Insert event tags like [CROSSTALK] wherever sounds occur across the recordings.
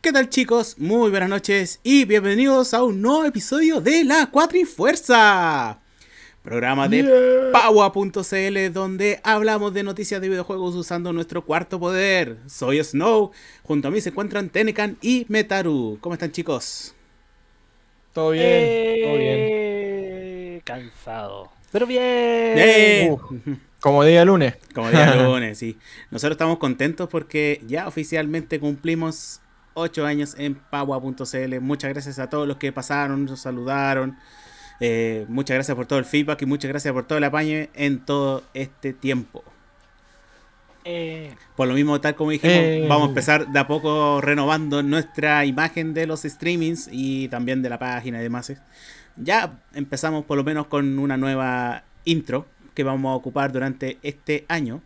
¿Qué tal chicos? Muy buenas noches y bienvenidos a un nuevo episodio de La Cuatrifuerza. Programa de Yeah. Paua.cl donde hablamos de noticias de videojuegos usando nuestro cuarto poder. Soy Snow, junto a mí se encuentran Tenecan y Metaru. ¿Cómo están chicos? Todo bien, todo bien. Eh, Cansado. Pero bien. ¡Eh! Como día lunes. Como día [LAUGHS] lunes, sí. Nosotros estamos contentos porque ya oficialmente cumplimos 8 años en Paua.cl. Muchas gracias a todos los que pasaron, nos saludaron. Eh, muchas gracias por todo el feedback y muchas gracias por todo el apaño en todo este tiempo. Eh, Por lo mismo, tal como dijimos, Eh. vamos a empezar de a poco renovando nuestra imagen de los streamings y también de la página y demás. Ya empezamos por lo menos con una nueva intro que vamos a ocupar durante este año.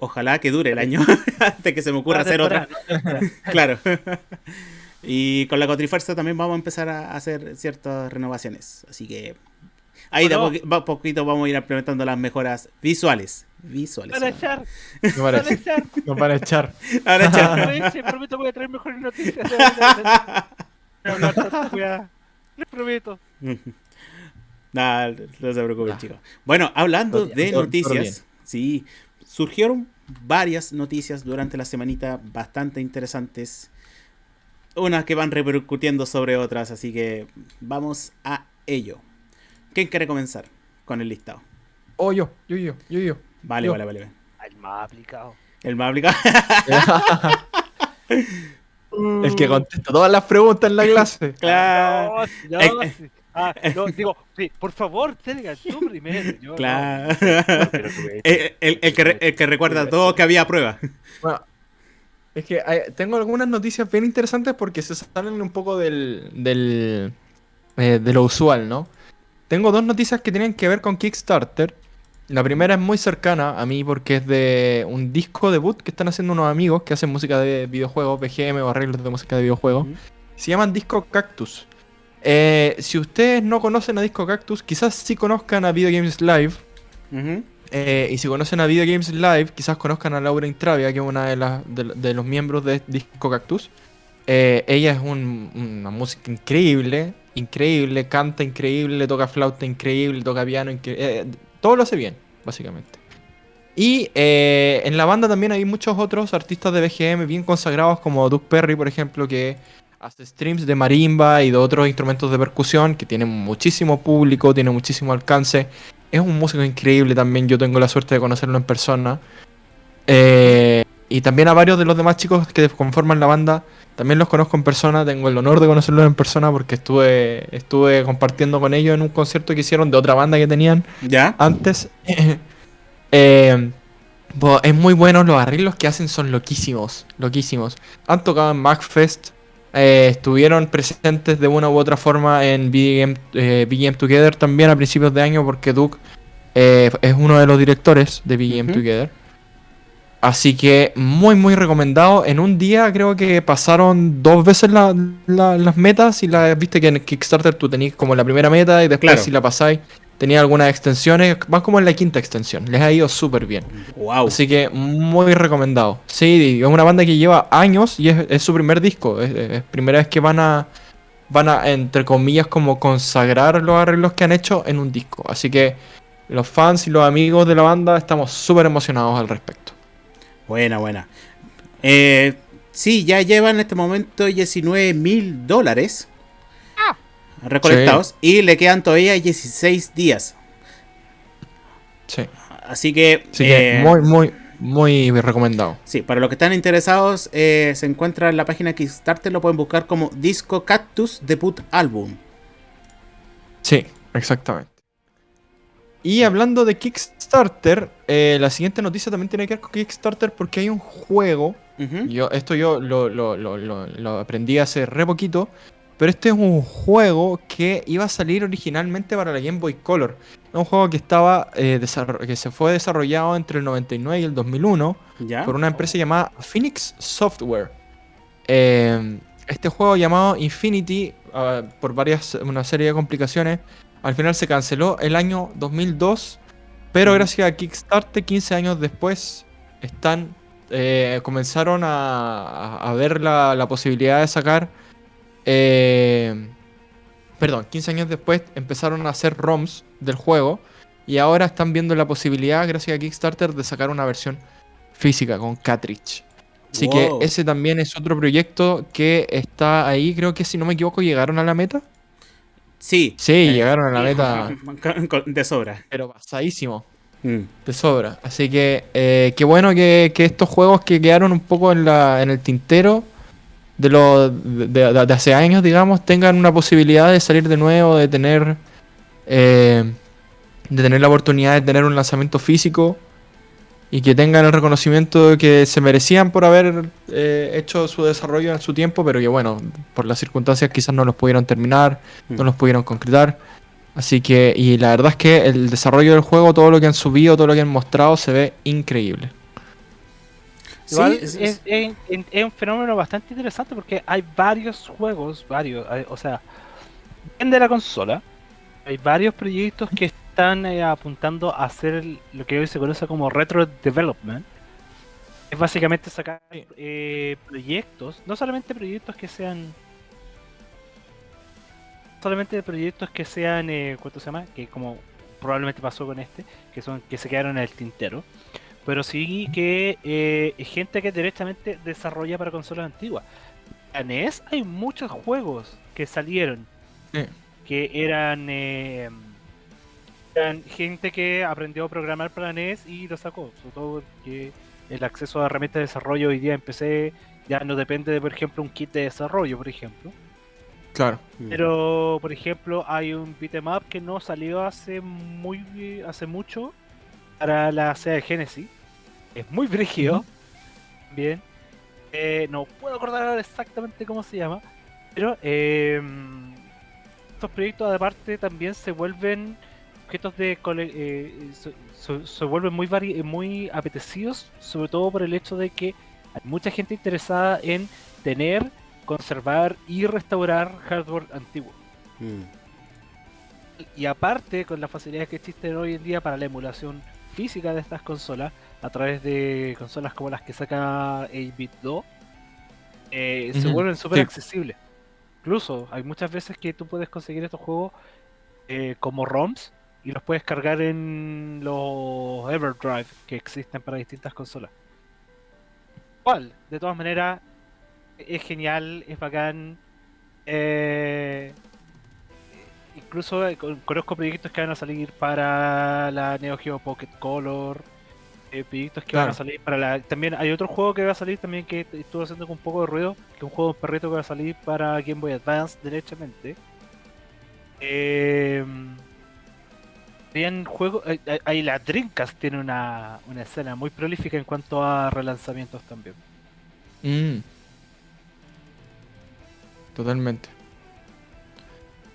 Ojalá que dure el año antes que se me ocurra hacer otra. ¿no? Claro. y con la Cotrifuerza también vamos a empezar a hacer ciertas renovaciones. Así que ahí de a Bueno. poqui- va- poquito vamos a ir implementando las mejoras visuales. Visuales. Para echar. No Para para, echar. no para echar. Ahora, echar. Prometo voy a traer mejores noticias. Tanta weá. Les prometo. Nah, no se preocupen, chicos. Bueno, hablando de noticias, sí, surgieron varias noticias durante la semanita bastante interesantes. Unas que van repercutiendo sobre otras, así que vamos a ello. ¿Quién quiere comenzar con el listado? Oh, yo, yo, yo, yo, yo. Vale, Yo. vale, vale. vale. Al más aplicado. El más aplicado. [LAUGHS] El que contesta todas las preguntas en la [LAUGHS] clase. claro. No, sí, no, Eh, sí. Ah, [LAUGHS] no, digo, sí, por favor, tenga tú primero. Yo. Claro. No, pero tú, eh, el, el- el que, re- el que recuerda todo que había prueba. Bueno, es que hay- tengo algunas noticias bien interesantes porque se salen un poco del, del eh, de lo usual, ¿no? Tengo dos noticias que tienen que ver con Kickstarter. La primera es muy cercana a mí porque es de un disco debut que están haciendo unos amigos que hacen música de videojuegos, BGM o arreglos de música de videojuegos. Se llaman Disco Cactus. Eh, si ustedes no conocen a Disco Cactus, quizás sí conozcan a Video Games Live. Eh, y si conocen a Video Games Live, quizás conozcan a Laura Intravia, que es una de, las de, de los miembros de Disco Cactus. Eh, ella es un- una música increíble, increíble, canta increíble, toca flauta increíble, toca piano increíble. todo lo hace bien, básicamente. Y en la banda también hay muchos otros artistas de BGM bien consagrados, como Doug Perry, por ejemplo, que hace streams de marimba y de otros instrumentos de percusión, que tienen muchísimo público, tiene muchísimo alcance. Es un músico increíble también, yo tengo la suerte de conocerlo en persona. Eh, y también a varios de los demás chicos que conforman la banda, también los conozco en persona, tengo el honor de conocerlos en persona porque estuve, estuve compartiendo con ellos en un concierto que hicieron de otra banda que tenían ¿Ya? antes. [LAUGHS] Eh, es muy bueno, los arreglos que hacen son loquísimos, loquísimos. Han tocado en MacFest, eh, estuvieron presentes de una u otra forma en BGM, eh, BGM Together también a principios de año porque Duke eh, es uno de los directores de BGM Ujú. Together. Así que muy muy recomendado. En un día creo que pasaron dos veces la- la- las metas y la viste que en Kickstarter tú tenías como la primera meta y después Claro. si la pasáis tenía algunas extensiones. Van como en la quinta extensión. Les ha ido súper bien. Wow. Así que muy recomendado. Sí, es una banda que lleva años y es, es su primer disco. Es, es primera vez que van a, van a, entre comillas, como consagrar los arreglos que han hecho en un disco. Así que los fans y los amigos de la banda estamos súper emocionados al respecto. Buena, buena. Eh, sí, ya llevan en este momento 19 mil dólares recolectados y le quedan todavía 16 días. Sí. Así que, Así que eh, muy, muy, muy recomendado. sí, para los que están interesados, eh, se encuentra en la página Kickstarter, lo pueden buscar como Disco Cactus Debut Album. Sí, exactamente. Y hablando de Kickstarter, eh, la siguiente noticia también tiene que ver con Kickstarter porque hay un juego. Yo, esto yo lo, lo- lo- lo- lo aprendí hace re poquito. Pero este es un juego que iba a salir originalmente para la Game Boy Color. Es un juego que estaba eh, que se fue desarrollado entre el 99 y el 2001 ¿Ya? por una empresa llamada Phoenix Software. Eh, este juego llamado Infinity, ah, por varias una serie de complicaciones, al final se canceló el año 2002. Pero Ujú. gracias a Kickstarter, 15 años después, están eh, comenzaron a, a- a ver la, la posibilidad de sacar. Eh, perdón, 15 años después empezaron a hacer ROMs del juego. Y ahora están viendo la posibilidad, gracias a Kickstarter, de sacar una versión física con cartridge. Así Wow. que ese también es otro proyecto que está ahí. Creo que si no me equivoco, llegaron a la meta. Sí. Sí, Eh, llegaron a la [LAUGHS] meta, De sobra. pero pasadísimo. Mm. De sobra. Así que eh, qué bueno que, que estos juegos que quedaron un poco en, la, en el tintero de, lo, de, de- de hace años, digamos, tengan una posibilidad de salir de nuevo, de tener, eh, de tener la oportunidad de tener un lanzamiento físico y que tengan el reconocimiento que se merecían por haber eh, hecho su desarrollo en su tiempo, pero que bueno, por las circunstancias quizás no los pudieron terminar, no Mm. los pudieron concretar. Así que, y la verdad es que el desarrollo del juego, todo lo que han subido, todo lo que han mostrado, se ve increíble. Igual Sí, es- es, es- es- es- es un fenómeno bastante interesante porque hay varios juegos, varios, hay- o sea, depende de la consola. Hay varios proyectos que están eh, apuntando a hacer lo que hoy se conoce como retro development. Es básicamente sacar eh, proyectos, no solamente proyectos que sean. Solamente proyectos que sean, eh, ¿cuánto se llama? Que como probablemente pasó con este, que son que se quedaron en el tintero pero sí que eh, gente que directamente desarrolla para consolas antiguas. En NES hay muchos juegos que salieron Sí. que eran, eh, eran gente que aprendió a programar para NES y lo sacó. Sobre todo que el acceso a herramientas de desarrollo hoy día en PC ya no depende de, por ejemplo, un kit de desarrollo, por ejemplo. Claro. Pero, por ejemplo, hay un beat'em up que no salió hace muy hace mucho para la Sega Genesis. Es muy brígido. Bien. Eh, no puedo acordar ahora exactamente cómo se llama. Pero eh, estos proyectos aparte también se vuelven objetos de cole- eh, se, se- se vuelven muy vari- muy apetecidos, sobre todo por el hecho de que hay mucha gente interesada en tener, conservar y restaurar hardware antiguo. Mm. Y aparte, con las facilidades que existen hoy en día para la emulación física de estas consolas, a través de consolas como las que saca 8-bit 2, eh, se vuelven súper sí. accesibles. Incluso hay muchas veces que tú puedes conseguir estos juegos eh, como ROMs y los puedes cargar en los Everdrive que existen para distintas consolas. Igual, de todas maneras, es genial, es bacán. eh, incluso con- conozco proyectos que van a salir para la Neo Geo Pocket Color. Eh, proyectos que van a salir para la. También hay otro juego que va a salir también que est- estuvo haciendo con un poco de ruido. Que es un juego de perrito que va a salir para Game Boy Advance, derechamente. Eh, Bien, juego. eh, eh, Ahí la Dreamcast tiene una, una escena muy prolífica en cuanto a relanzamientos también. Mm. Totalmente.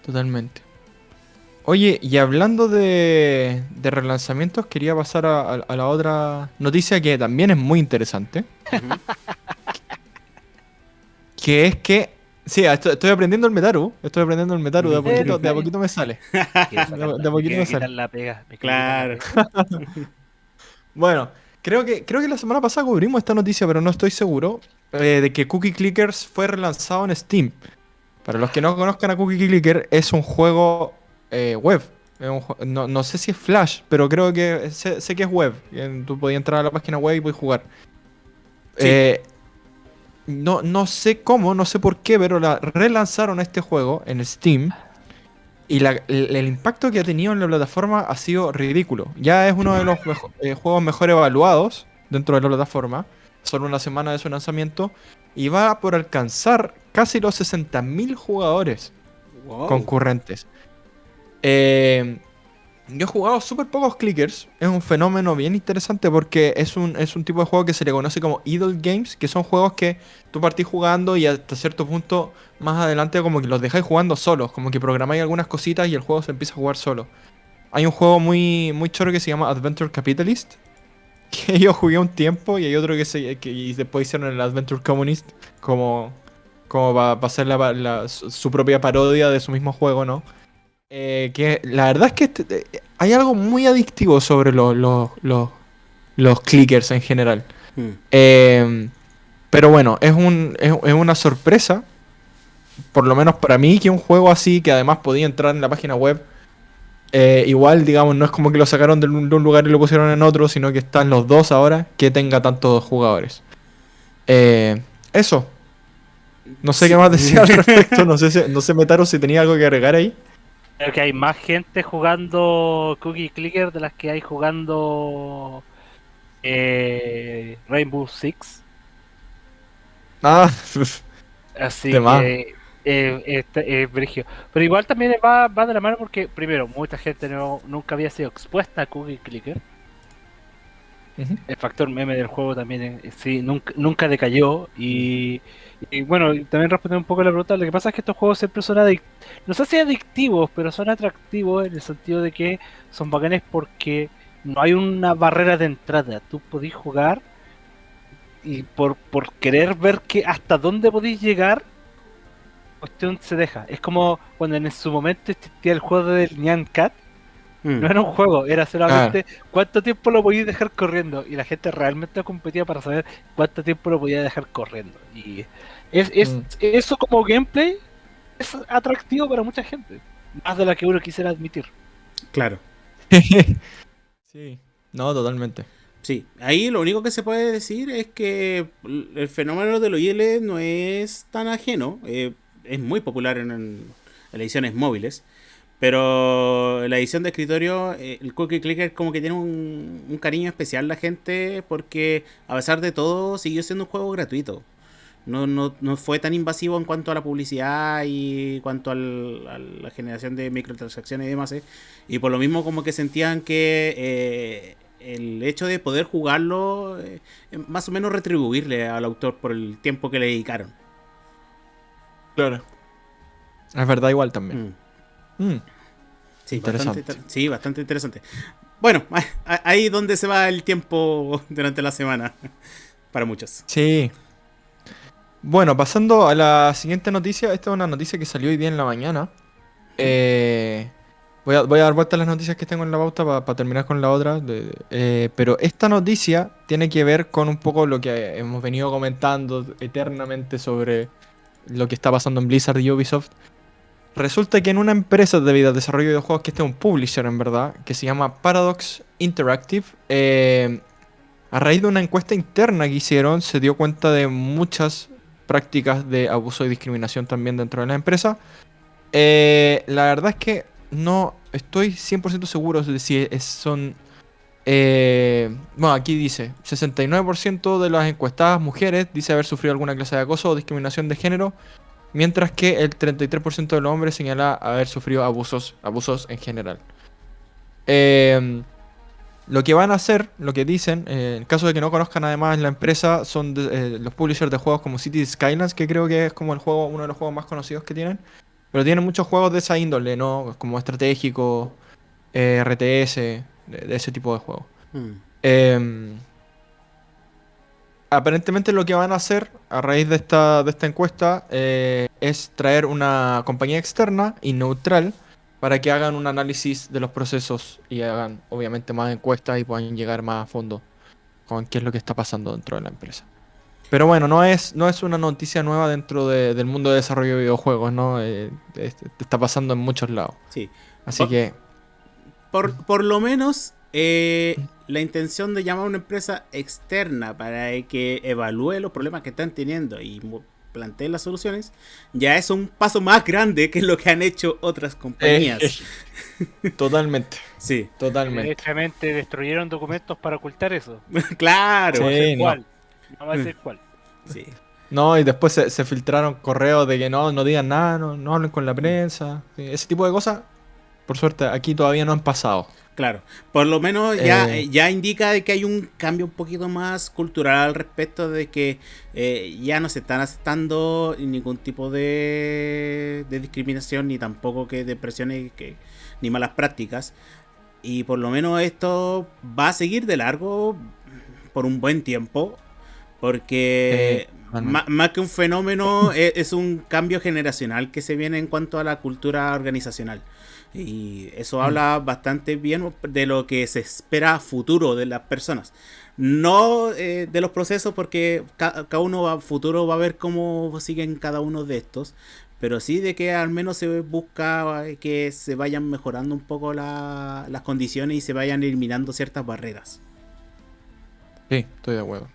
Totalmente. Oye, y hablando de, de relanzamientos, quería pasar a, a- a la otra noticia que también es muy interesante. Que es que. Sí, estoy, estoy aprendiendo el Metaru. Estoy aprendiendo el Metaru. De a poquito, de a poquito me sale. [LAUGHS] De- de poquito quiere me sale. la pega. me Claro. [LAUGHS] Bueno, creo que, creo que la semana pasada cubrimos esta noticia, pero no estoy seguro. eh, de que Cookie Clickers fue relanzado en Steam. Para los que no conozcan a Cookie Clicker, es un juego eh, web. No, no sé si es Flash, pero creo que sé, sé que es web. Tú podías entrar a la página web y puedes jugar. Sí. Eh, no, no sé cómo, no sé por qué, pero la relanzaron este juego en Steam. Y la- el, el impacto que ha tenido en la plataforma ha sido ridículo. Ya es uno de los mejo- eh, juegos mejor evaluados dentro de la plataforma. Solo una semana de su lanzamiento. Y va por alcanzar casi los 60.000 jugadores Wow. concurrentes. Eh, yo he jugado súper pocos clickers. Es un fenómeno bien interesante porque es un, es un tipo de juego que se le conoce como idle games, que son juegos que tú partís jugando y hasta cierto punto más adelante como que los dejáis jugando solos, como que programáis algunas cositas y el juego se empieza a jugar solo. Hay un juego muy, muy choro que se llama Adventure Capitalist, [LAUGHS] que yo jugué un tiempo y hay otro que, se, que y después hicieron el Adventure Communist como, como para hacer la- su, su propia parodia de su mismo juego, ¿no? Eh, que la verdad es que este- eh, hay algo muy adictivo sobre los, los, los, los clickers en general. Mm. Eh, pero bueno, es, un, es, es una sorpresa, por lo menos para mí, que un juego así, que además podía entrar en la página web, eh, igual, digamos, no es como que lo sacaron de un, de un lugar y lo pusieron en otro, sino que están los dos ahora, que tenga tantos jugadores. Eso. No sé qué más decir al [LAUGHS] respecto, no sé, si- no sé Metaro si tenía algo que agregar ahí. Creo que hay más gente jugando Cookie Clicker de las que hay jugando eh, Rainbow Six. Ah, [LAUGHS] Así que eh, este, es brigio. Pero igual también va, va de la mano porque, primero, mucha gente no, nunca había sido expuesta a Cookie Clicker. El factor meme del juego también eh, sí, nunca, nunca decayó. Y, bueno, también respondiendo un poco a la pregunta, lo que pasa es que estos juegos siempre son adictivos. No sé si adictivos, pero son atractivos en el sentido de que son bacanes porque no hay una barrera de entrada. Tú podís jugar y por, por querer ver que hasta dónde podéis llegar, cuestión se deja. Es como cuando en su momento existía el juego del Nyan Cat. Mm. No era un juego, era solamente cuánto tiempo lo podías dejar corriendo. Y la gente realmente competía para saber cuánto tiempo lo podía dejar corriendo. Y es, es- Mm. eso como gameplay es atractivo para mucha gente. Más de la que uno quisiera admitir. Claro. [LAUGHS] sí, no, totalmente. Sí, ahí lo único que se puede decir es que el fenómeno de los IL no es tan ajeno, eh, es muy popular en, en ediciones móviles, pero la edición de escritorio eh, el Cookie Clicker como que tiene un, un cariño especial la gente porque a pesar de todo siguió siendo un juego gratuito. No, no, no fue tan invasivo en cuanto a la publicidad y cuanto al- a la generación de microtransacciones y demás. eh. Y por lo mismo como que sentían que eh, el hecho de poder jugarlo, eh, es más o menos retribuirle al autor por el tiempo que le dedicaron. Claro. Es verdad igual también. Mm. Mm. Sí, Interesante. bastante, inter- sí, bastante interesante. Bueno, [LAUGHS] ahí donde se va el tiempo [LAUGHS] durante la semana. [LAUGHS] Para muchos. Sí. Bueno, pasando a la siguiente noticia. Esta es una noticia que salió hoy día en la mañana. Eh, voy, a, voy a dar vuelta a las noticias que tengo en la pauta para terminar con la otra. eh, pero esta noticia tiene que ver con un poco lo que hemos venido comentando eternamente sobre lo que está pasando en Blizzard y Ubisoft. Resulta que en una empresa de desarrollo de videojuegos, que este es un publisher en verdad, que se llama Paradox Interactive, eh, a raíz de una encuesta interna que hicieron, se dio cuenta de muchas prácticas de abuso y discriminación también dentro de la empresa. Eh, la verdad es que no estoy 100% seguro de si son... eh, bueno, aquí dice, 69% de las encuestadas mujeres dice haber sufrido alguna clase de acoso o discriminación de género, mientras que el 33% de los hombres señala haber sufrido abusos, abusos en general. Eh, lo que van a hacer, lo que dicen, eh, en caso de que no conozcan además la empresa, son de- eh, los publishers de juegos como Cities Skylines, que creo que es como el juego, uno de los juegos más conocidos que tienen. Pero tienen muchos juegos de esa índole, ¿no? Como estratégico, eh, RTS, de, de ese tipo de juegos. Mm. Eh, aparentemente lo que van a hacer a raíz de esta, de esta encuesta eh, es traer una compañía externa y neutral para que hagan un análisis de los procesos y hagan obviamente más encuestas y puedan llegar más a fondo con qué es lo que está pasando dentro de la empresa. Pero bueno, no es, no es una noticia nueva dentro de- del mundo de desarrollo de videojuegos, ¿no? Eh, es- está pasando en muchos lados. Sí. Así que Por, por lo menos eh, la intención de llamar a una empresa externa para que evalúe los problemas que están teniendo y mu- plantee las soluciones, ya es un paso más grande que lo que han hecho otras compañías. Eh, totalmente, [LAUGHS] Sí, totalmente. Directamente destruyeron documentos para ocultar eso. [LAUGHS] claro. Sí. No sé no. cuál. No va a decir cuál. Sí. No, y después se, se filtraron correos de que no, no digan nada, no, no hablen con la prensa. sí, Ese tipo de cosas, por suerte, aquí todavía no han pasado. Claro, por lo menos ya, Eh. eh, ya indica de que hay un cambio un poquito más cultural al respecto de que eh, ya no se están aceptando ningún tipo de, de discriminación ni tampoco que de presiones que, ni malas prácticas. Y por lo menos esto va a seguir de largo por un buen tiempo. Porque Eh, más que un fenómeno, [LAUGHS] e- es, un cambio generacional que se viene en cuanto a la cultura organizacional. Y eso habla bastante bien de lo que se espera futuro de las personas. No eh, de los procesos, porque cada uno va futuro va a ver cómo siguen cada uno de estos. Pero sí de que al menos se busca que se vayan mejorando un poco las condiciones y se vayan eliminando ciertas barreras. Sí, estoy de acuerdo.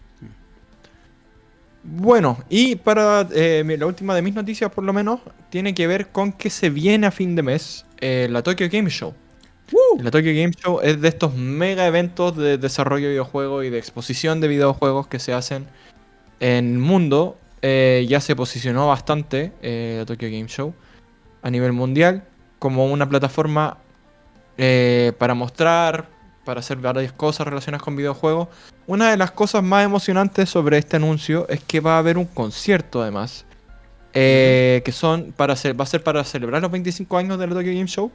Bueno, y para eh, la última de mis noticias, por lo menos, tiene que ver con que se viene a fin de mes eh, la Tokyo Game Show. La Tokyo Game Show es de estos mega eventos de desarrollo de videojuegos y de exposición de videojuegos que se hacen en el mundo. Eh, ya se posicionó bastante la Tokyo Game Show a nivel mundial como una plataforma para mostrar, para hacer varias cosas relacionadas con videojuegos. Una de las cosas más emocionantes sobre este anuncio es que va a haber un concierto además. Eh, que son para va a ser para celebrar los 25 años de la Tokyo Game Show.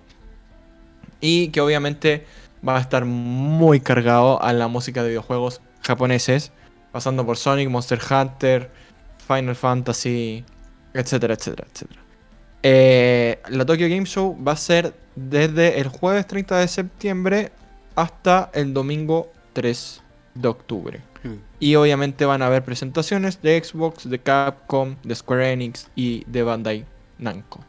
Y que obviamente va a estar muy cargado a la música de videojuegos japoneses. Pasando por Sonic, Monster Hunter, Final Fantasy, etcétera, etcétera, etcétera. Eh, la Tokyo Game Show va a ser desde el jueves 30 de septiembre hasta el domingo 3 de octubre. Y obviamente van a haber presentaciones de Xbox, de Capcom, de Square Enix y de Bandai Namco.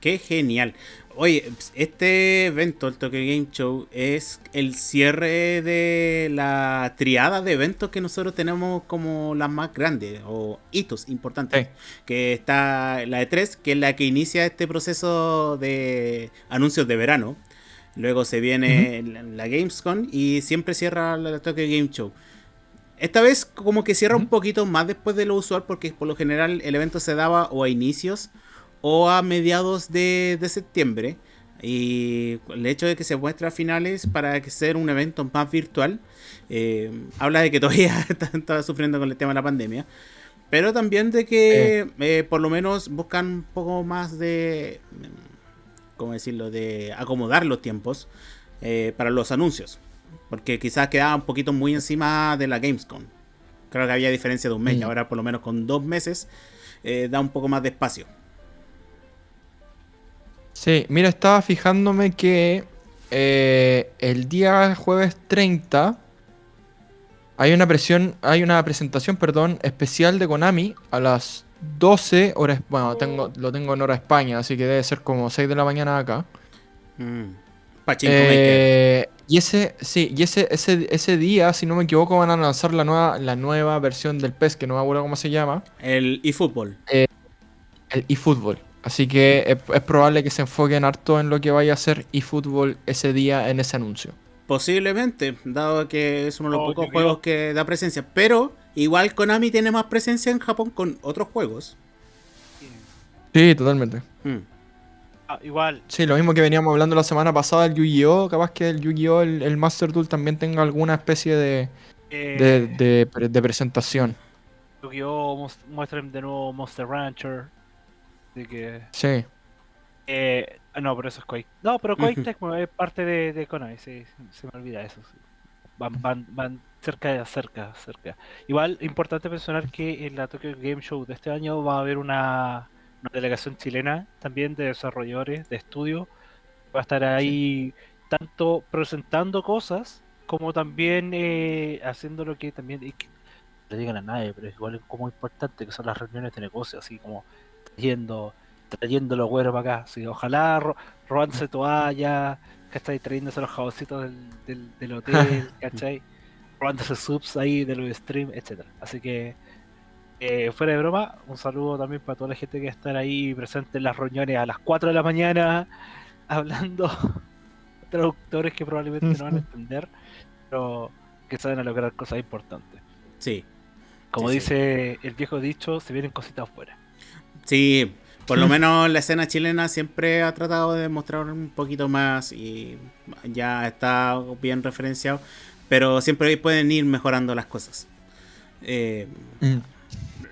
Qué genial. Oye, este evento, el Tokyo Game Show, es el cierre de la triada de eventos que nosotros tenemos como las más grandes o hitos importantes. Que está la E3, que es la que inicia este proceso de anuncios de verano. Luego se viene la, Gamescom y siempre cierra la Tokyo Game Show. Esta vez como que cierra un poquito más después de lo usual porque por lo general el evento se daba o a inicios o a mediados de, septiembre. Y el hecho de que se muestre a finales para que sea un evento más virtual, eh, habla de que [LAUGHS] todavía está, sufriendo con el tema de la pandemia. Pero también de que eh, por lo menos buscan un poco más de ¿cómo decirlo?, de acomodar los tiempos eh, para los anuncios. Porque quizás quedaba un poquito muy encima de la Gamescom. Creo que había diferencia de un mes, y mm. ahora por lo menos con dos meses eh, da un poco más de espacio. Sí, mira, estaba fijándome que eh, el día jueves 30 hay una presión, hay una presentación, perdón, especial de Konami a las 12 horas. Bueno, tengo, lo tengo en hora España, así que debe ser como 6 de la mañana acá. Mm. Eh, y ese, sí, y ese, ese, ese día, si no me equivoco, van a lanzar la nueva, la nueva versión del PES, que no me acuerdo cómo se llama. El eFootball. Eh, el eFootball. Así que es, es, probable que se enfoquen harto en lo que vaya a ser eFootball ese día en ese anuncio. Posiblemente, dado que es uno de los oh, pocos juegos que da presencia. Pero igual Konami tiene más presencia en Japón con otros juegos. Sí, totalmente. Hmm. Ah, igual. Sí, lo mismo que veníamos hablando la semana pasada, el Yu-Gi-Oh! Capaz que el Yu-Gi-Oh! El, Master Duel también tenga alguna especie de, de, eh. de, presentación. Yu-Gi-Oh! muestren de nuevo Monster Rancher. De que... Sí. Eh, no, pero eso es Quake. No, pero Quake es parte de, de Konami, sí, se me olvida eso. Van, van, van cerca, cerca, cerca. Igual, importante mencionar que en la Tokyo Game Show de este año va a haber una, delegación chilena también de desarrolladores, de estudio. Va a estar ahí tanto presentando cosas como también eh, haciendo lo que también no le digan a nadie, pero igual es como importante que son las reuniones de negocio, así como trayendo, trayendo los güeros para acá. Así, ojalá ro robándose [LAUGHS] toalla, ¿cachai? Trayéndose los jaboncitos del, del, hotel, [LAUGHS] ¿cachai? robándose subs ahí de los streams, etcétera. Así que, eh, fuera de broma, un saludo también para toda la gente que está ahí presente en las reuniones a las 4 de la mañana, [LAUGHS] hablando traductores que probablemente no van a entender, pero que saben a lograr cosas importantes. Sí. Como dice el viejo dicho, se vienen cositas afuera. Sí, por lo menos la escena chilena siempre ha tratado de mostrar un poquito más y ya está bien referenciado. Pero siempre pueden ir mejorando las cosas. Eh, mm.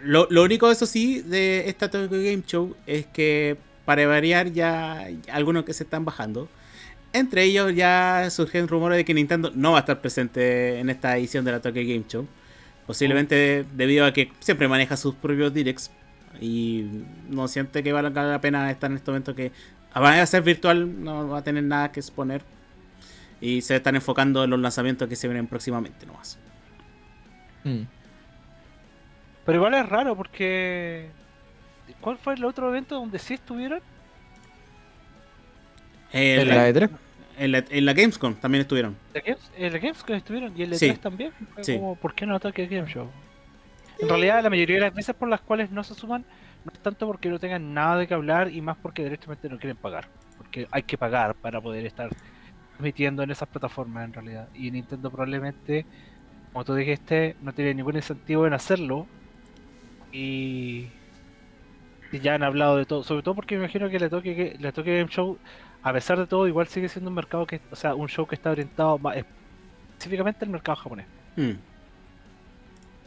lo, lo, único, eso sí, de esta Tokyo Game Show es que para variar ya algunos que se están bajando. Entre ellos ya surgen rumores de que Nintendo no va a estar presente en esta edición de la Tokyo Game Show. Posiblemente debido a que siempre maneja sus propios directs. Y no siente que valga la pena estar en este momento que va a ser virtual, no va a tener nada que exponer y se están enfocando en los lanzamientos que se vienen próximamente nomás. Mm. Pero igual es raro porque ¿cuál fue el otro evento donde sí estuvieron? En la, E3. En la, en la, Gamescom también estuvieron. en la Gamescom estuvieron y en la E3 también. Como, ¿Por qué no ataque Game Show? En realidad, la mayoría de las veces por las cuales no se suman no es tanto porque no tengan nada de qué hablar y más porque directamente no quieren pagar. Porque hay que pagar para poder estar transmitiendo en esas plataformas en realidad. Y Nintendo probablemente, como tú dijiste, no tiene ningún incentivo en hacerlo. Y, ya han hablado de todo. Sobre todo porque me imagino que le toque, le toque Game Show, a pesar de todo, igual sigue siendo un mercado que, o sea, un show que está orientado más específicamente al mercado japonés. Hmm.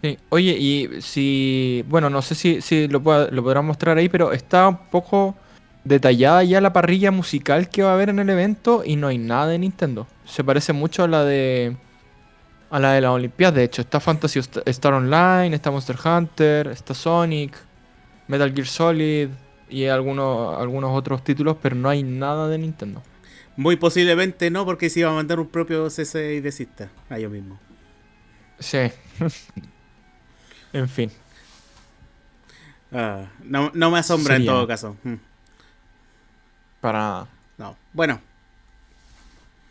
Sí. Oye, y si, bueno, no sé si, si lo, lo podrán mostrar ahí, pero está un poco detallada ya la parrilla musical que va a haber en el evento y no hay nada de Nintendo. Se parece mucho a la de a la de las Olimpiadas, de hecho. Está Fantasy Star Online, está Monster Hunter, está Sonic, Metal Gear Solid y algunos, algunos otros títulos, pero no hay nada de Nintendo. Muy posiblemente no, porque se iba a mandar un propio CC y desista a ellos mismos. Sí. [LAUGHS] En fin. Ah, no, me asombra en todo caso. Hmm. Para. No. Bueno.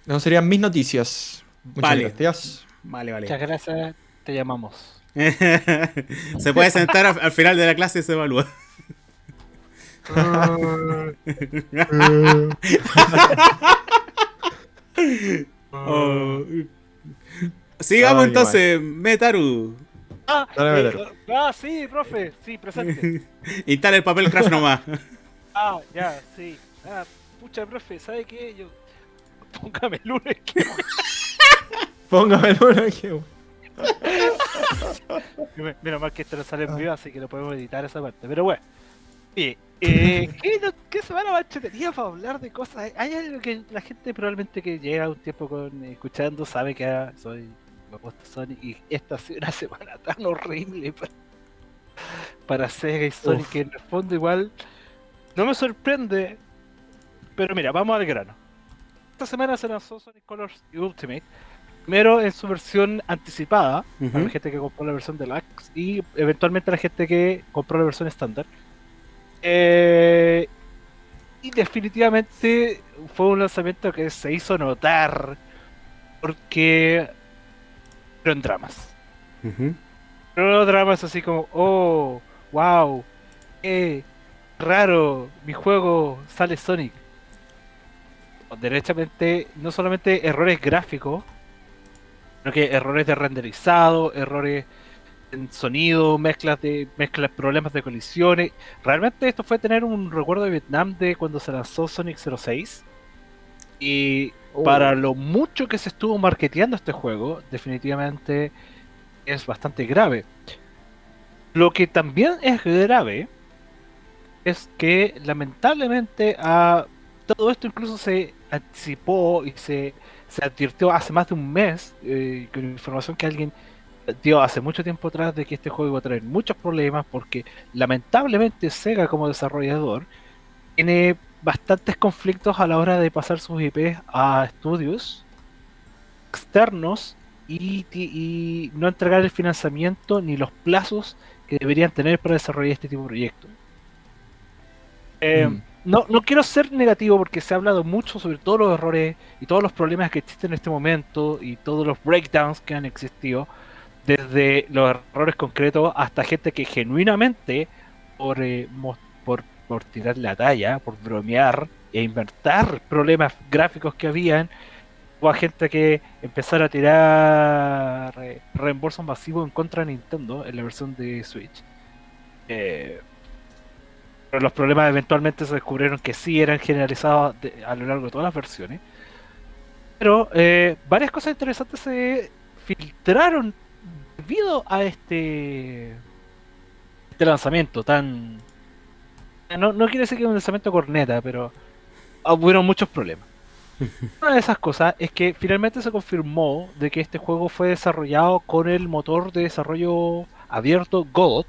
No serían mis noticias. Muchas gracias. Vale, vale. Muchas gracias. Te llamamos. [LAUGHS] se puede sentar al, final de la clase y se evalúa. [LAUGHS] [LAUGHS] Oh. Sigamos entonces, Metaru. Ah, eh, ah, sí, profe, sí, presente. [LAUGHS] Instala el papel crash nomás. [LAUGHS] ah, ya, sí. Ah, pucha, profe, ¿sabe qué? Yo. [LAUGHS] Póngame el lunes que. Póngame el lunes que. Menos mal que esto no sale en vivo, así que lo podemos editar esa parte. Pero bueno. Oye, eh, ¿qué, no, ¿qué semana más tenía para hablar de cosas? Hay algo que la gente probablemente que llega un tiempo con escuchando sabe que soy Sonic y esta ha sido una [LAUGHS] semana tan horrible para, Sega y Sonic que en el fondo igual no me sorprende. Pero mira, vamos al grano. Esta semana se lanzó Sonic Colors Ultimate. Primero en su versión anticipada, para la gente que compró la versión deluxe y eventualmente la gente que compró la versión estándar. Eh, y definitivamente fue un lanzamiento que se hizo notar porque en dramas. Pero dramas así como, oh, wow, eh, raro, mi juego sale Sonic. Derechamente, no solamente errores gráficos, sino que errores de renderizado, errores en sonido, mezclas de mezclas, problemas de colisiones. Realmente esto fue tener un recuerdo de Vietnam de cuando se lanzó Sonic 06. Y para lo mucho que se estuvo marketeando este juego, definitivamente es bastante grave. Lo que también es grave es que lamentablemente a todo esto incluso se anticipó y se, se advirtió hace más de un mes eh, con información que alguien dio hace mucho tiempo atrás de que este juego iba a traer muchos problemas porque lamentablemente Sega como desarrollador tiene bastantes conflictos a la hora de pasar sus IPs a estudios externos y, no entregar el financiamiento ni los plazos que deberían tener para desarrollar este tipo de proyectos. Eh, mm. no, no quiero ser negativo porque se ha hablado mucho sobre todos los errores y todos los problemas que existen en este momento y todos los breakdowns que han existido, desde los errores concretos hasta gente que genuinamente por, eh, por por tirar la talla, por bromear e inventar problemas gráficos que habían, o a gente que empezara a tirar eh, reembolsos masivos en contra de Nintendo en la versión de Switch. Eh, pero los problemas eventualmente se descubrieron que sí eran generalizados a lo largo de todas las versiones. Pero eh, varias cosas interesantes se filtraron debido a este, este lanzamiento tan no, no quiere decir que es un lanzamiento corneta, pero hubo muchos problemas. [LAUGHS] Una de esas cosas es que finalmente se confirmó de que este juego fue desarrollado con el motor de desarrollo abierto Godot,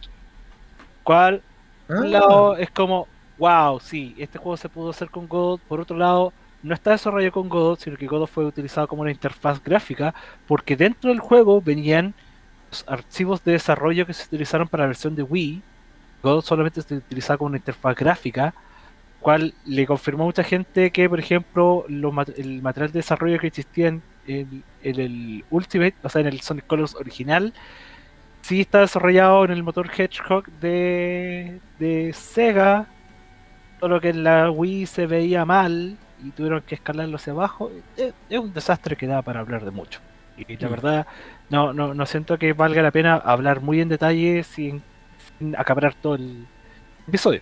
cual Por un Ah. lado es como, wow, sí, este juego se pudo hacer con Godot. Por otro lado, no está desarrollado con Godot, sino que Godot fue utilizado como una interfaz gráfica, porque dentro del juego venían los archivos de desarrollo que se utilizaron para la versión de Wii. Godot solamente se utilizaba como una interfaz gráfica, cual le confirmó a mucha gente que, por ejemplo, los el material de desarrollo que existía en, en- en el Ultimate, o sea, en el Sonic Colors original, sí está desarrollado en el motor Hedgehog de, de Sega, solo que en la Wii se veía mal y tuvieron que escalarlo hacia abajo. Es, es un desastre que da para hablar de mucho. Y la Mm. verdad, no, no, no siento que valga la pena hablar muy en detalle sin acaparar todo el episodio.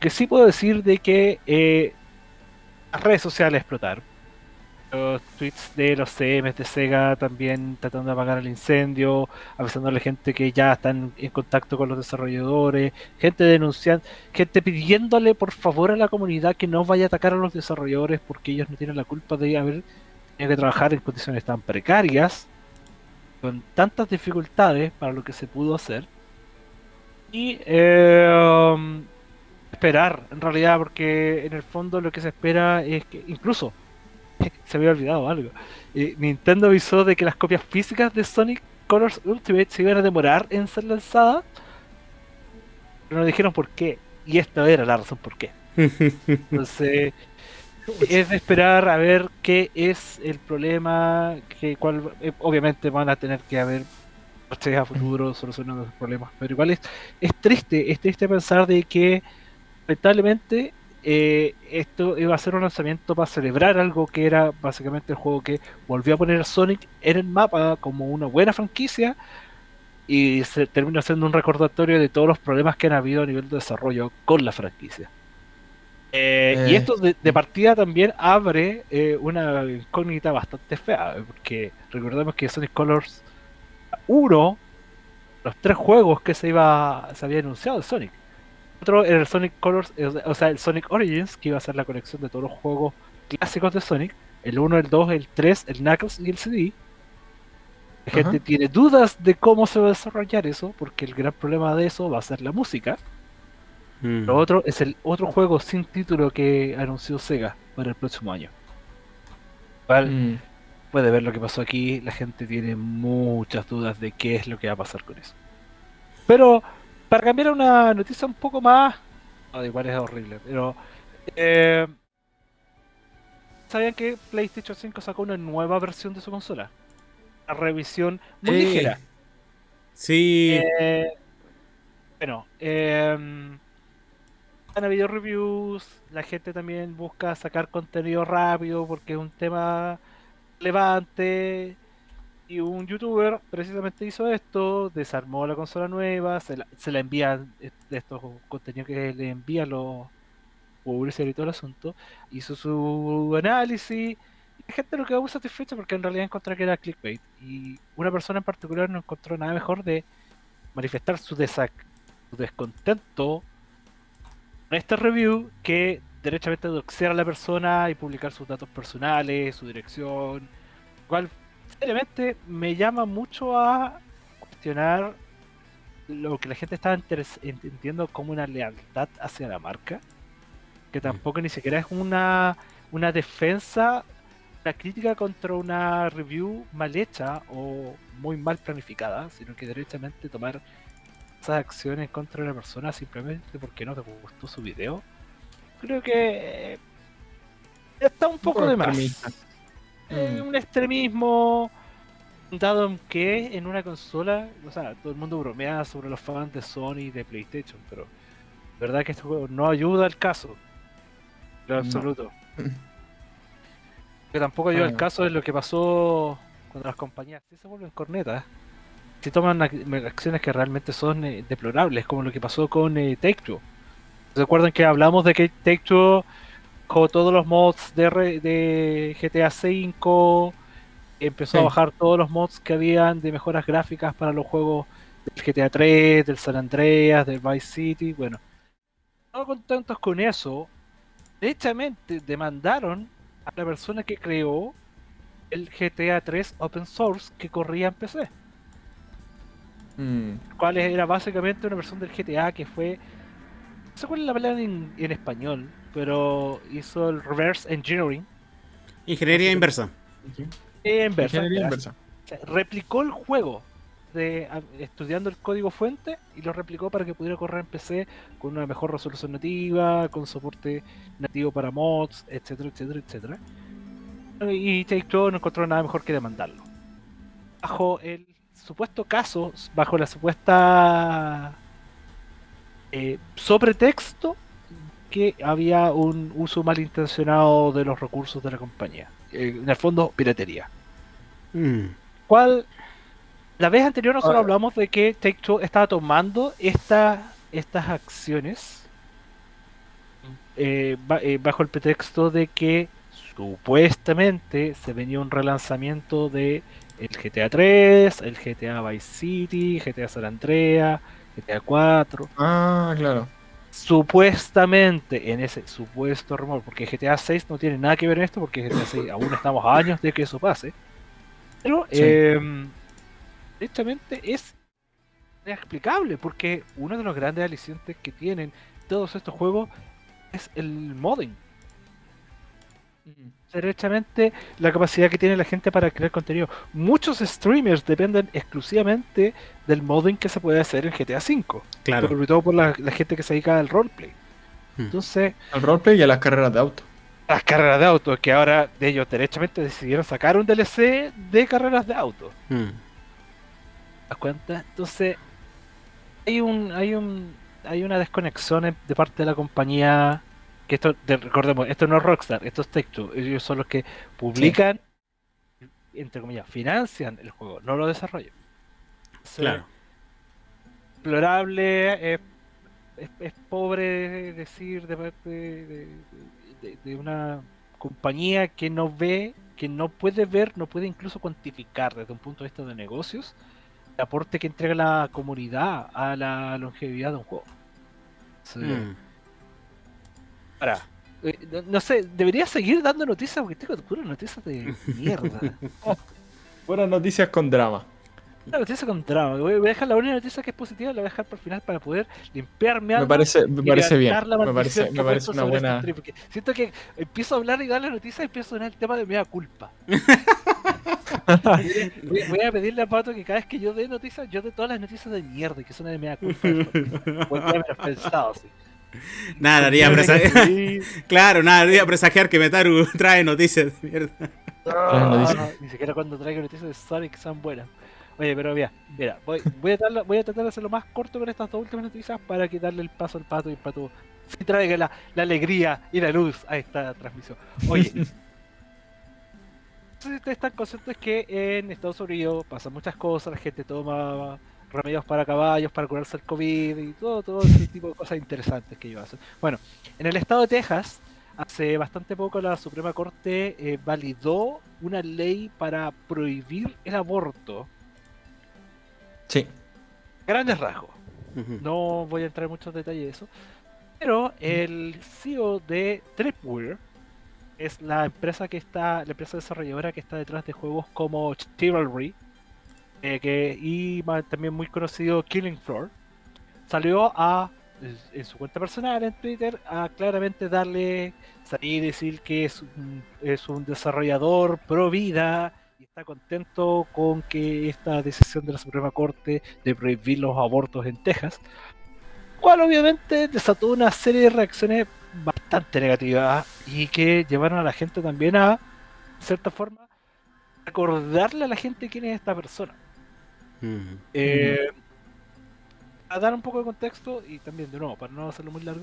Que sí puedo decir de que eh, las redes sociales explotaron. Los tweets de los CMs de Sega también tratando de apagar el incendio, avisando a la gente que ya están en contacto con los desarrolladores, gente denunciando, gente pidiéndole por favor a la comunidad que no vaya a atacar a los desarrolladores porque ellos no tienen la culpa de haber tenido que trabajar en condiciones tan precarias, con tantas dificultades para lo que se pudo hacer. Y eh, um, esperar, en realidad, porque en el fondo lo que se espera es que incluso [LAUGHS] se había olvidado algo. Eh, Nintendo avisó de que las copias físicas de Sonic Colors Ultimate se iban a demorar en ser lanzadas, pero no dijeron por qué. Y esta era la razón por qué. [LAUGHS] Entonces, es de esperar a ver qué es el problema, que cuál, eh, obviamente van a tener que haber parches a futuro solucionando los problemas, pero igual es, es triste, es triste pensar de que lamentablemente eh, esto iba a ser un lanzamiento para celebrar algo que era básicamente el juego que volvió a poner a Sonic en el mapa como una buena franquicia y se terminó siendo un recordatorio de todos los problemas que han habido a nivel de desarrollo con la franquicia. Eh, y Eh, esto de, de partida también abre una incógnita bastante fea, porque recordemos que Sonic Colors 1, los tres juegos que se iba se había anunciado de Sonic. Otro era el Sonic Colors, eh, o sea, el Sonic Origins, que iba a ser la colección de todos los juegos clásicos de Sonic. El 1, el 2, el 3, el Knuckles y el CD. La gente tiene dudas de cómo se va a desarrollar eso, porque el gran problema de eso va a ser la música. Mm. Lo otro es el otro juego sin título que anunció Sega para el próximo año. Mm. Puede ver lo que pasó aquí, la gente tiene muchas dudas de qué es lo que va a pasar con eso. Pero para cambiar a una noticia un poco más, no, igual es horrible, pero eh, ¿sabían que PlayStation 5 sacó una nueva versión de su consola? Una revisión muy Sí. ligera. Sí. Eh, bueno, eh, han habido reviews, la gente también busca sacar contenido rápido porque es un tema relevante. Y un youtuber precisamente hizo esto, desarmó la consola nueva, se la, se la envía eh, de estos contenidos que le envían los publishers y todo el asunto, hizo su análisis. Y la gente lo quedó muy satisfecha porque en realidad encontró que era clickbait. Y una persona en particular no encontró nada mejor de manifestar su, desac- su descontento con este review que derechamente doxear a la persona y publicar sus datos personales, su dirección, cual seriamente me llama mucho a cuestionar lo que la gente estaba entendiendo como una lealtad hacia la marca, que tampoco ni siquiera es una, una defensa, una crítica contra una review mal hecha o muy mal planificada, sino que derechamente tomar esas acciones contra una persona simplemente porque no te gustó su video. Creo que eh, está un poco poco de más. Eh, Mm. un extremismo dado en que en una consola, o sea, todo el mundo bromea sobre los fans de Sony y de PlayStation, pero la verdad que este juego no ayuda al caso. Lo No. absoluto. [LAUGHS] Que tampoco ayuda al Ah. caso es lo que pasó cuando las compañías se vuelven cornetas. Si toman ac- acciones que realmente son eh, deplorables, como lo que pasó con eh, Take-Two. ¿Se acuerdan que hablamos de que Take-Two con todos los mods de, GTA V empezó a bajar todos los mods que habían de mejoras gráficas para los juegos del GTA 3, del San Andreas, del Vice City, bueno. No contentos con eso, derechamente demandaron a la persona que creó el GTA 3 Open Source que corría en PC, Mm. cual era básicamente una versión del GTA que fue no sé cuál es la palabra en, en español, pero hizo el reverse engineering. Ingeniería inversa. Inversa, Ingeniería inversa. O sea, replicó el juego de, a- estudiando el código fuente y lo replicó para que pudiera correr en PC con una mejor resolución nativa, con soporte nativo para mods, etcétera, etcétera, etcétera. Y Take-Two no encontró nada mejor que demandarlo. Bajo el supuesto caso, bajo la supuesta eh, sobretexto que había un uso malintencionado de los recursos de la compañía. Eh, en el fondo, piratería. Mm. ¿Cuál? La vez anterior nosotros hablamos de que Take Two estaba tomando esta, estas acciones eh, eh, bajo el pretexto de que supuestamente se venía un relanzamiento de el GTA 3, el GTA Vice City, GTA San Andreas, GTA 4. Ah, claro. Supuestamente en ese supuesto rumor, porque GTA 6 no tiene nada que ver en esto, porque GTA 6 aún estamos a años de que eso pase. Pero, Sí. eh, directamente es inexplicable, porque uno de los grandes alicientes que tienen todos estos juegos es el modding. Derechamente la capacidad que tiene la gente para crear contenido. Muchos streamers dependen exclusivamente del modding que se puede hacer en GTA V. Claro. Sobre todo por la, la gente que se dedica al roleplay. Mm. Entonces, Al roleplay y a las carreras de auto. las carreras de auto, que ahora de ellos derechamente decidieron sacar un DLC de carreras de auto. Mm. ¿Te das cuenta? Entonces, hay un, hay un, hay una desconexión de parte de la compañía. Que esto, de- recordemos, esto no es Rockstar, esto es Take-Two. Ellos son los que publican, entre comillas, financian el juego, no lo desarrollan. Claro. explorable, es, es- es pobre decir de parte de, de- de una compañía que no ve, que no puede ver, no puede incluso cuantificar desde un punto de vista de negocios el aporte que entrega la comunidad a la longevidad de un juego. Sí. Mm. Ahora, eh, no, no sé, debería seguir dando noticias porque tengo puras noticias de mierda. [LAUGHS] Buenas noticias con drama. Una noticia con drama. Voy voy a dejar la única noticia que es positiva, la voy a dejar para el final para poder limpiarme Me parece, me y parece bien. Me parece, me una este buena. porque siento que empiezo a hablar y dar la noticia y empiezo a sonar el tema de mea culpa. [LAUGHS] voy, a- voy a pedirle a Pato que cada vez que yo dé noticias, yo dé todas las noticias de mierda que son de mea culpa. [LAUGHS] Porque me pensado, sí. Nada, haría presagiar. [LAUGHS] claro, nada, haría presagiar que Metaru [LAUGHS] trae noticias de mierda. Ah, Ni siquiera cuando traigo noticias de Sonic son buenas. Oye, pero mira, mira voy, voy, a voy a tratar de hacerlo más corto con estas dos últimas noticias para quitarle el paso al pato y el pato [LAUGHS] sí traiga la, la alegría y la luz a esta transmisión. Oye, no sé si ustedes están conscientes que en Estados Unidos pasan muchas cosas, la gente toma remedios para caballos, para curarse el COVID y todo, todo ese tipo de cosas interesantes que ellos hacen. Bueno, en el estado de Texas, hace bastante poco la Suprema Corte eh, validó una ley para prohibir el aborto. Sí. Grandes rasgos. No voy a entrar en muchos detalles de eso. Pero el CEO de Tripwire es la empresa que está, la empresa desarrolladora que está detrás de juegos como Chivalry eh, que, y también muy conocido Killing Floor. Salió a en su cuenta personal en Twitter a claramente darle salir y decir que es un, es un desarrollador pro vida y está contento con que esta decisión de la Suprema Corte de prohibir los abortos en Texas, cual obviamente desató una serie de reacciones bastante negativas y que llevaron a la gente también a, de cierta forma, recordarle a la gente quién es esta persona. Mm. Eh, a dar un poco de contexto y también, de nuevo, para no hacerlo muy largo,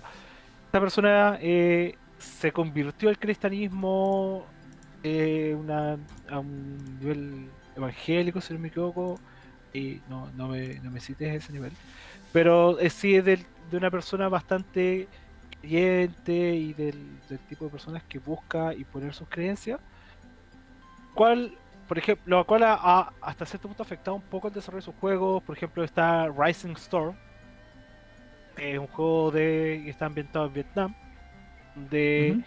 esta persona eh, se convirtió al cristianismo eh, una- a un nivel evangélico, si no me equivoco, y no, no, me, no me cites ese nivel, pero eh, sí es del- de una persona bastante creyente y del, del tipo de personas que busca imponer sus creencias, cual por ejemplo, lo cual ha, ha hasta cierto punto afectado un poco el desarrollo de sus juegos. Por ejemplo, está Rising Storm, es un juego de que está ambientado en Vietnam, de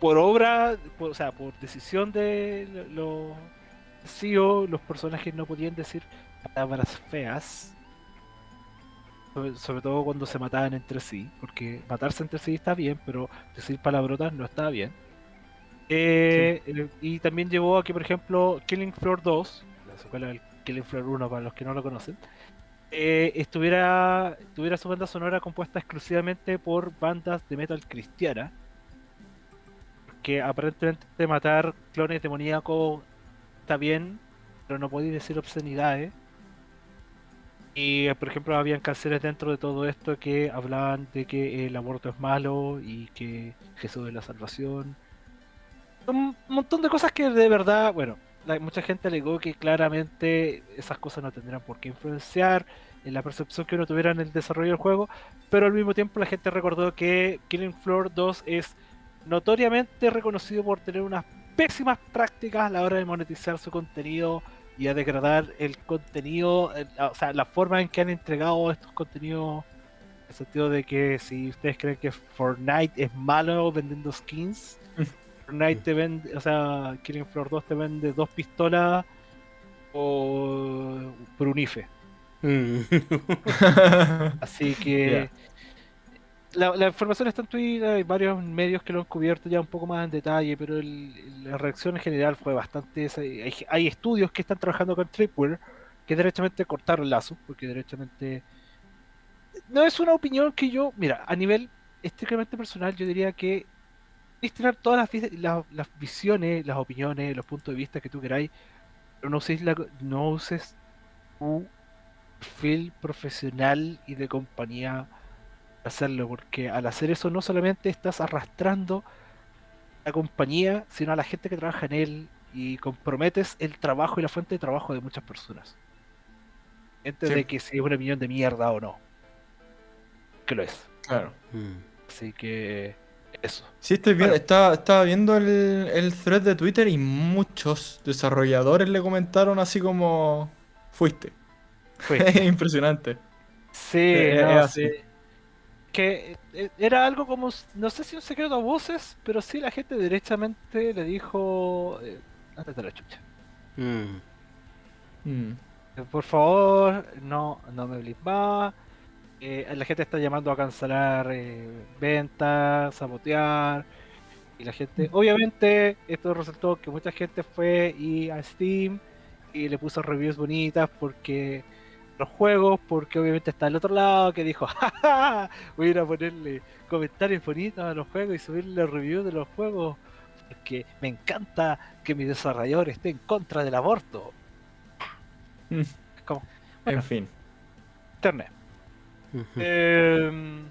por obra, por- o sea, por decisión de lo- los CEO, los personajes no podían decir palabras feas. sobre- sobre todo cuando se mataban entre sí, porque matarse entre sí está bien, pero decir palabrotas no está bien. Eh, eh, y también llevó a que, por ejemplo, Killing Floor 2, la secuela del Killing Floor 1 para los que no lo conocen, eh, estuviera, tuviera su banda sonora compuesta exclusivamente por bandas de metal cristiana, que aparentemente matar clones demoníacos está bien, pero no podéis decir obscenidades. Y por ejemplo habían canciones dentro de todo esto que hablaban de que el aborto es malo y que Jesús es la salvación. Un montón de cosas que de verdad, bueno, mucha gente alegó que claramente esas cosas no tendrían por qué influenciar en la percepción que uno tuviera en el desarrollo del juego, pero al mismo tiempo la gente recordó que Killing Floor 2 es notoriamente reconocido por tener unas pésimas prácticas a la hora de monetizar su contenido y a degradar el contenido, o sea, la forma en que han entregado estos contenidos, en el sentido de que si ustedes creen que Fortnite es malo vendiendo skins, [LAUGHS] Fortnite te vende, o sea, Killing Floor 2 te vende dos pistolas o por un IFE. Mm. [LAUGHS] Así que la, la información está en Twitter, hay varios medios que lo han cubierto ya un poco más en detalle, pero el- la reacción en general fue bastante... esa- Hay, hay estudios que están trabajando con Tripwire que derechamente cortaron lazos, porque derechamente... No es una opinión que yo, mira, a nivel estrictamente personal, yo diría que destinar todas las, vi- la- las visiones, las opiniones, los puntos de vista que tú queráis, pero no uses, la, no uses tu perfil profesional y de compañía para hacerlo, porque al hacer eso no solamente estás arrastrando a la compañía, sino a la gente que trabaja en él y comprometes el trabajo y la fuente de trabajo de muchas personas. Sí. de que si es una opinión de mierda o no. Que lo es. claro. Mm. Así que eso. Sí, estoy viendo, Bueno. estaba, estaba viendo el, el thread de Twitter y muchos desarrolladores le comentaron así como fuiste. [LAUGHS] Fue. Impresionante. Sí, Eh, no, es sí. Que eh, era algo como, no sé si un secreto a voces, pero sí la gente derechamente le dijo, eh, antes de la chucha. Mm. Mm. Eh, Por favor, no, no me más. Eh, la gente está llamando a cancelar eh, ventas, sabotear. Y la gente, obviamente, esto resultó que mucha gente fue y a Steam y le puso reviews bonitas porque los juegos, porque obviamente está el otro lado que dijo, [LAUGHS] jaja, voy a ir a ponerle comentarios bonitos a los juegos y subirle reviews de los juegos porque me encanta que mi desarrollador esté en contra del aborto. Mm. Es como, Bueno. En fin. internet. Eh,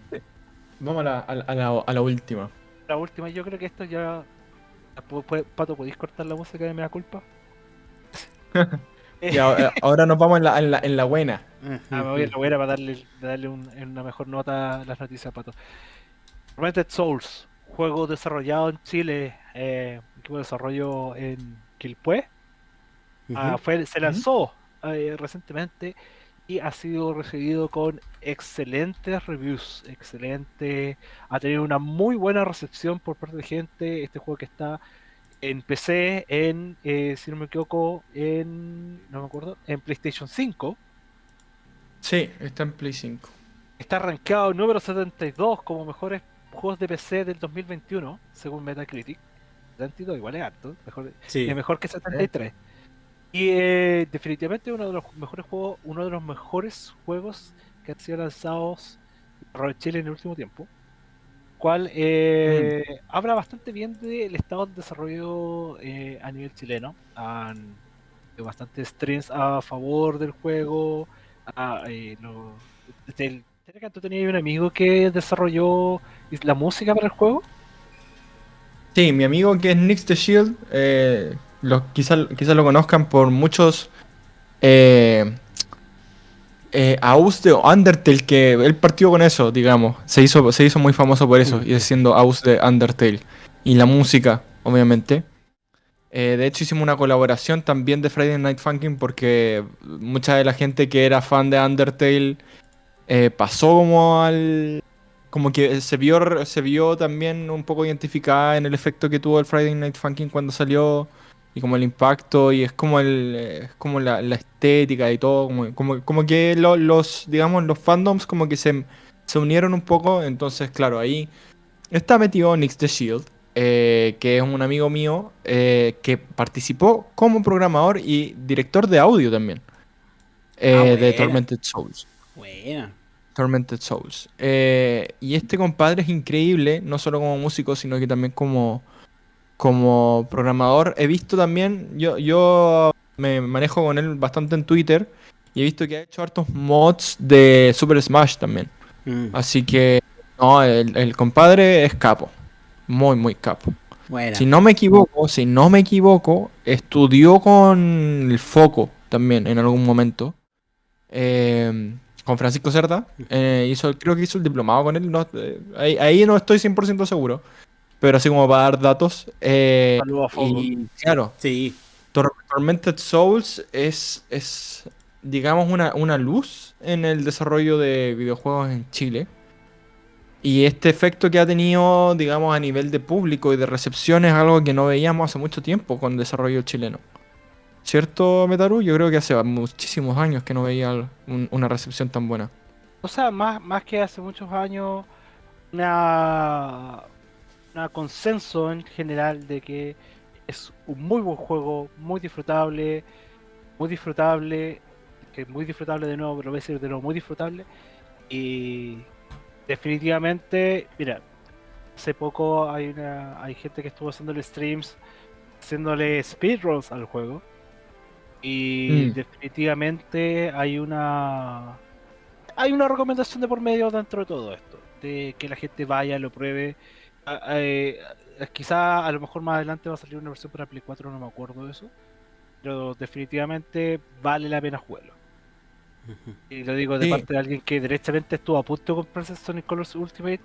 Vamos a la, a la- a la- a la última. la última, yo creo que esto ya. Pato, ¿podéis cortar la música de Mea Culpa? [LAUGHS] Eh, Y ahora, ahora nos vamos en la, en la, en la buena. ah, me voy a la hoguera para darle, darle un- en una mejor nota a las noticias, Pato. Rented Souls, juego desarrollado en Chile, eh, equipo de desarrollo en Quilpué. Ah, fue, se lanzó eh, recientemente y ha sido recibido con excelentes reviews, excelente, ha tenido una muy buena recepción por parte de gente, este juego que está en PC, en, eh, si no me equivoco, en, no me acuerdo, en PlayStation 5, Sí, está en Play 5. está rankeado número 72 como mejores juegos de PC del 2021, según Metacritic, 72 igual es alto, mejor, Sí. es mejor que 73. Y eh, definitivamente uno de los mejores juegos, uno de los mejores juegos que han sido lanzados por Chile en el último tiempo. Cual eh, habla bastante bien del estado de desarrollo eh, a nivel chileno. Han bastantes streams a favor del juego. a, eh, lo- del- ¿Tenía que tú tenías un amigo que desarrolló la música para el juego? Sí, mi amigo que es Nix the Shield, eh, lo, quizás quizá lo conozcan por muchos eh, eh, Aus de Undertale, que él partió con eso, digamos. Se hizo, se hizo muy famoso por eso, y siendo Aus de Undertale. Y la música, obviamente. Eh, de hecho, hicimos una colaboración también de Friday Night Funkin' porque mucha de la gente que era fan de Undertale eh, pasó como al, como que se vio, se vio también un poco identificada en el efecto que tuvo el Friday Night Funkin' cuando salió y como el impacto y es como el eh, es como la, la estética y todo como, como, como que lo- los digamos los fandoms como que se, se unieron un poco entonces claro ahí está metido Nix the Shield eh, que es un amigo mío eh, que participó como programador y director de audio también eh, Ah, de. Tormented Souls Buena. Tormented Souls. Y este compadre es increíble, no solo como músico, sino que también como, como programador. He visto también, yo, yo me manejo con él bastante en Twitter y he visto que ha hecho hartos mods de Super Smash también. Mm, Así que, no, el, el compadre es capo. Muy, muy capo. Si no me equivoco, si no me equivoco, estudió con el Foco también en algún momento. Eh, con Francisco Cerda. Eh, hizo, creo que hizo el diplomado con él. no, eh, ahí, ahí no estoy 100% seguro. Pero así como para dar datos. eh, Saludos a Foco. y claro, Sí. Tor- Tormented Souls es, es digamos, una, una luz en el desarrollo de videojuegos en Chile. Y este efecto que ha tenido, digamos, a nivel de público y de recepción es algo que no veíamos hace mucho tiempo con el desarrollo chileno. ¿Cierto, Metaru? Yo creo que hace muchísimos años que no veía un- una recepción tan buena. O sea, más, más que hace muchos años, una, una consenso en general de que es un muy buen juego, muy disfrutable, muy disfrutable, que es muy disfrutable de nuevo, pero lo voy a decir de nuevo, muy disfrutable. Y definitivamente, mira, hace poco hay una hay gente que estuvo haciéndole streams, haciéndole speedruns al juego. Y Mm. definitivamente hay una hay una recomendación de por medio dentro de todo esto, de que la gente vaya, lo pruebe. A- a- eh, quizá a lo mejor más adelante va a salir una versión para Play 4, no me acuerdo de eso. Pero definitivamente vale la pena jugarlo. Y lo digo de Sí. parte de alguien que derechamente estuvo a punto de comprarse Sonic Colors Ultimate.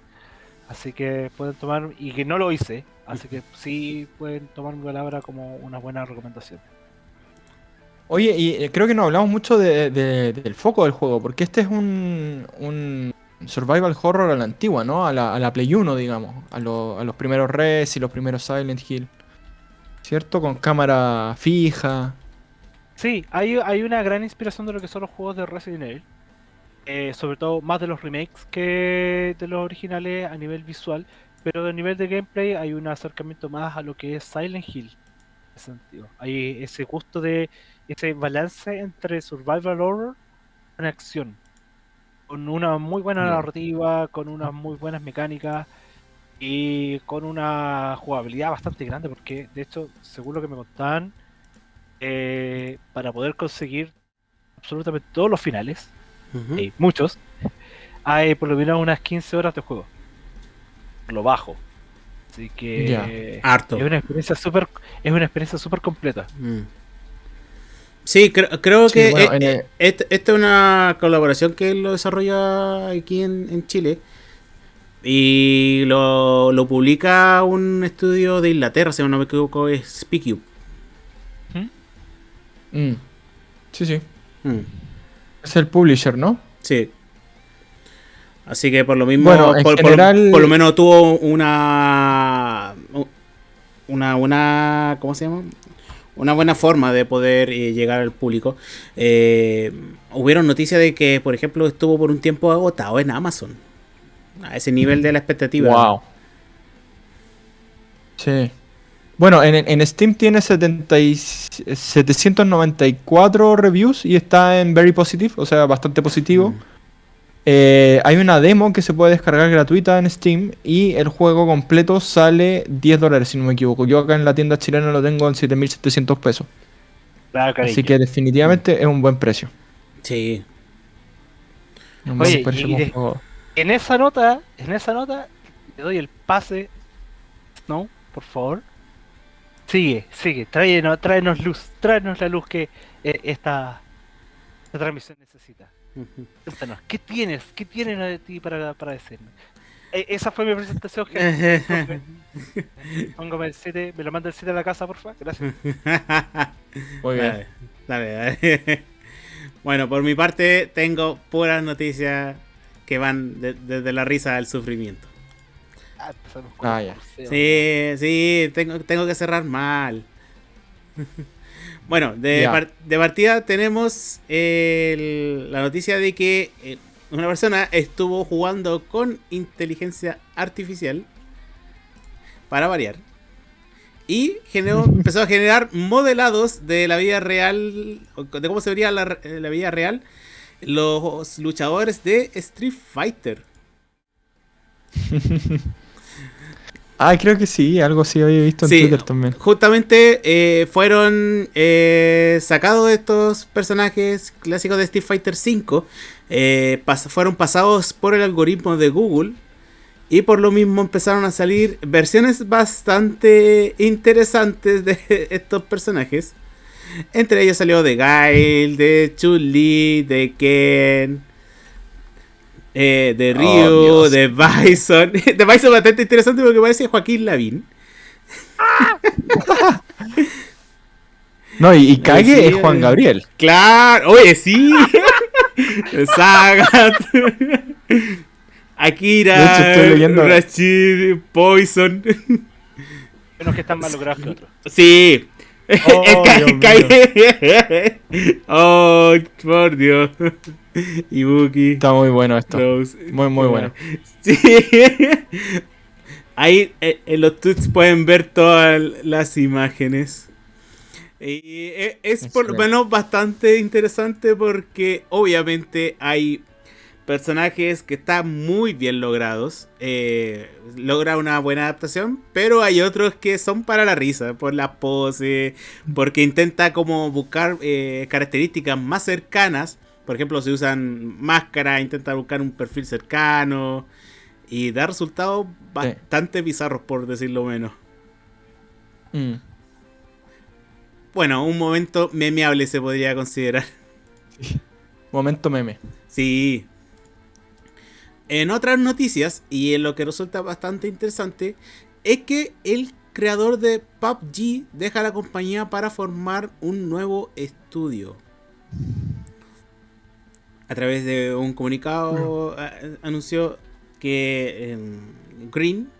Así que pueden tomar, y que no lo hice, así que sí pueden tomar mi palabra como una buena recomendación. Oye, y eh, creo que no hablamos mucho de- de- del foco del juego, porque este es un, un survival horror a la antigua, ¿no? A la, a la Play 1, digamos, a, lo- a los primeros Res y los primeros Silent Hill. ¿Cierto? Con cámara fija. Sí, hay, hay una gran inspiración de lo que son los juegos de Resident Evil. Eh, sobre todo más de los remakes que de los originales a nivel visual. Pero a nivel de gameplay hay un acercamiento más a lo que es Silent Hill. En ese sentido. Hay ese gusto de ese balance entre survival horror y acción. Con una muy buena narrativa, con unas muy buenas mecánicas y con una jugabilidad bastante grande. Porque de hecho, según lo que me contaban, eh, para poder conseguir absolutamente todos los finales, y muchos, hay por lo menos unas 15 horas de juego. Lo bajo. Así que. Harto. es una experiencia súper es una experiencia súper completa. Mm. Sí, cre- creo Sí, que bueno, eh, en el- eh, este- esta es una colaboración que él lo desarrolla aquí en, en Chile. Y lo, lo publica un estudio de Inglaterra, si no me equivoco, es SpeakU. Mm. Sí, sí. Mm, Es el publisher, ¿no? sí. Así que por lo mismo, Bueno, en por, por- general- por lo menos tuvo una, una, una, ¿cómo se llama? Una buena forma de poder eh, llegar al público. Eh, hubieron noticias de que, por ejemplo, estuvo por un tiempo agotado en Amazon. A ese nivel de la expectativa. Wow. Sí. Bueno, en, en Steam tiene 70 y- 794 reviews y está en very positive, o sea, bastante positivo. Mm. Eh, hay una demo que se puede descargar gratuita en Steam y el juego completo sale 10 dólares, si no me equivoco. Yo acá en la tienda chilena lo tengo en 7.700 pesos. Claro, Así que definitivamente es un buen precio. Sí. Un Oye, buen precio y de- en esa nota, en esa nota, te doy el pase. Snow, por favor. Sigue, sigue, tráenos, tráenos luz, tráenos la luz que eh, esta, esta transmisión necesita. Cuéntanos, ¿qué tienes? ¿Qué tienes de ti para, para decirme? Eh, esa fue mi presentación, gente. [LAUGHS] Póngame el 7, me lo manda el 7 a la casa, por favor. Gracias. [LAUGHS] Muy bien. Dale, dale. [LAUGHS] Bueno, por mi parte tengo puras noticias que van de- desde la risa al sufrimiento. Ah, Ah, ya. Sí, sí, tengo, tengo que cerrar mal. Bueno, de, par- de partida tenemos el- la noticia de que eh, una persona estuvo jugando con inteligencia artificial para variar. Y generó, [LAUGHS] empezó a generar modelados de la vida real, de cómo se vería la, la vida real los luchadores de Street Fighter. [LAUGHS] Ah, creo que sí, algo sí había visto en Sí. Twitter también. Justamente eh, fueron eh, sacados estos personajes clásicos de Street Fighter V. eh, pas- fueron pasados por el algoritmo de Google. Y por lo mismo empezaron a salir versiones bastante interesantes de [LAUGHS] estos personajes. Entre ellos salió de Gail, de Chun-Li, de Ken, eh, de Ryu, Oh, de Bison. [LAUGHS] De Bison bastante interesante porque parece Joaquín Lavín. No, y, y Kage Sí, es Juan eh. Gabriel. Claro, oye, sí. [LAUGHS] Sagat. Akira. De hecho, estoy leyendo- Rashid, Poison. Unos que están más logrados que otros. Sí. Oh, [LAUGHS] oh, por Dios. Ibuki. Está muy bueno esto. Rose. Muy, muy bueno. [LAUGHS] Sí. Ahí eh, en los tweets pueden ver todas las imágenes. Y eh, es por lo menos bastante interesante porque obviamente hay personajes que están muy bien logrados. eh, logra una buena adaptación, pero hay otros que son para la risa, por la pose, porque intenta como buscar eh, características más cercanas. Por ejemplo, si usan máscara, intenta buscar un perfil cercano y da resultados bastante bizarros, por decirlo menos. Mm. Bueno, un momento memeable se podría considerar. [LAUGHS] Momento meme. Sí. En otras noticias, y en lo que resulta bastante interesante, es que el creador de PUBG deja la compañía para formar un nuevo estudio. A través de un comunicado a- anunció que em, Green,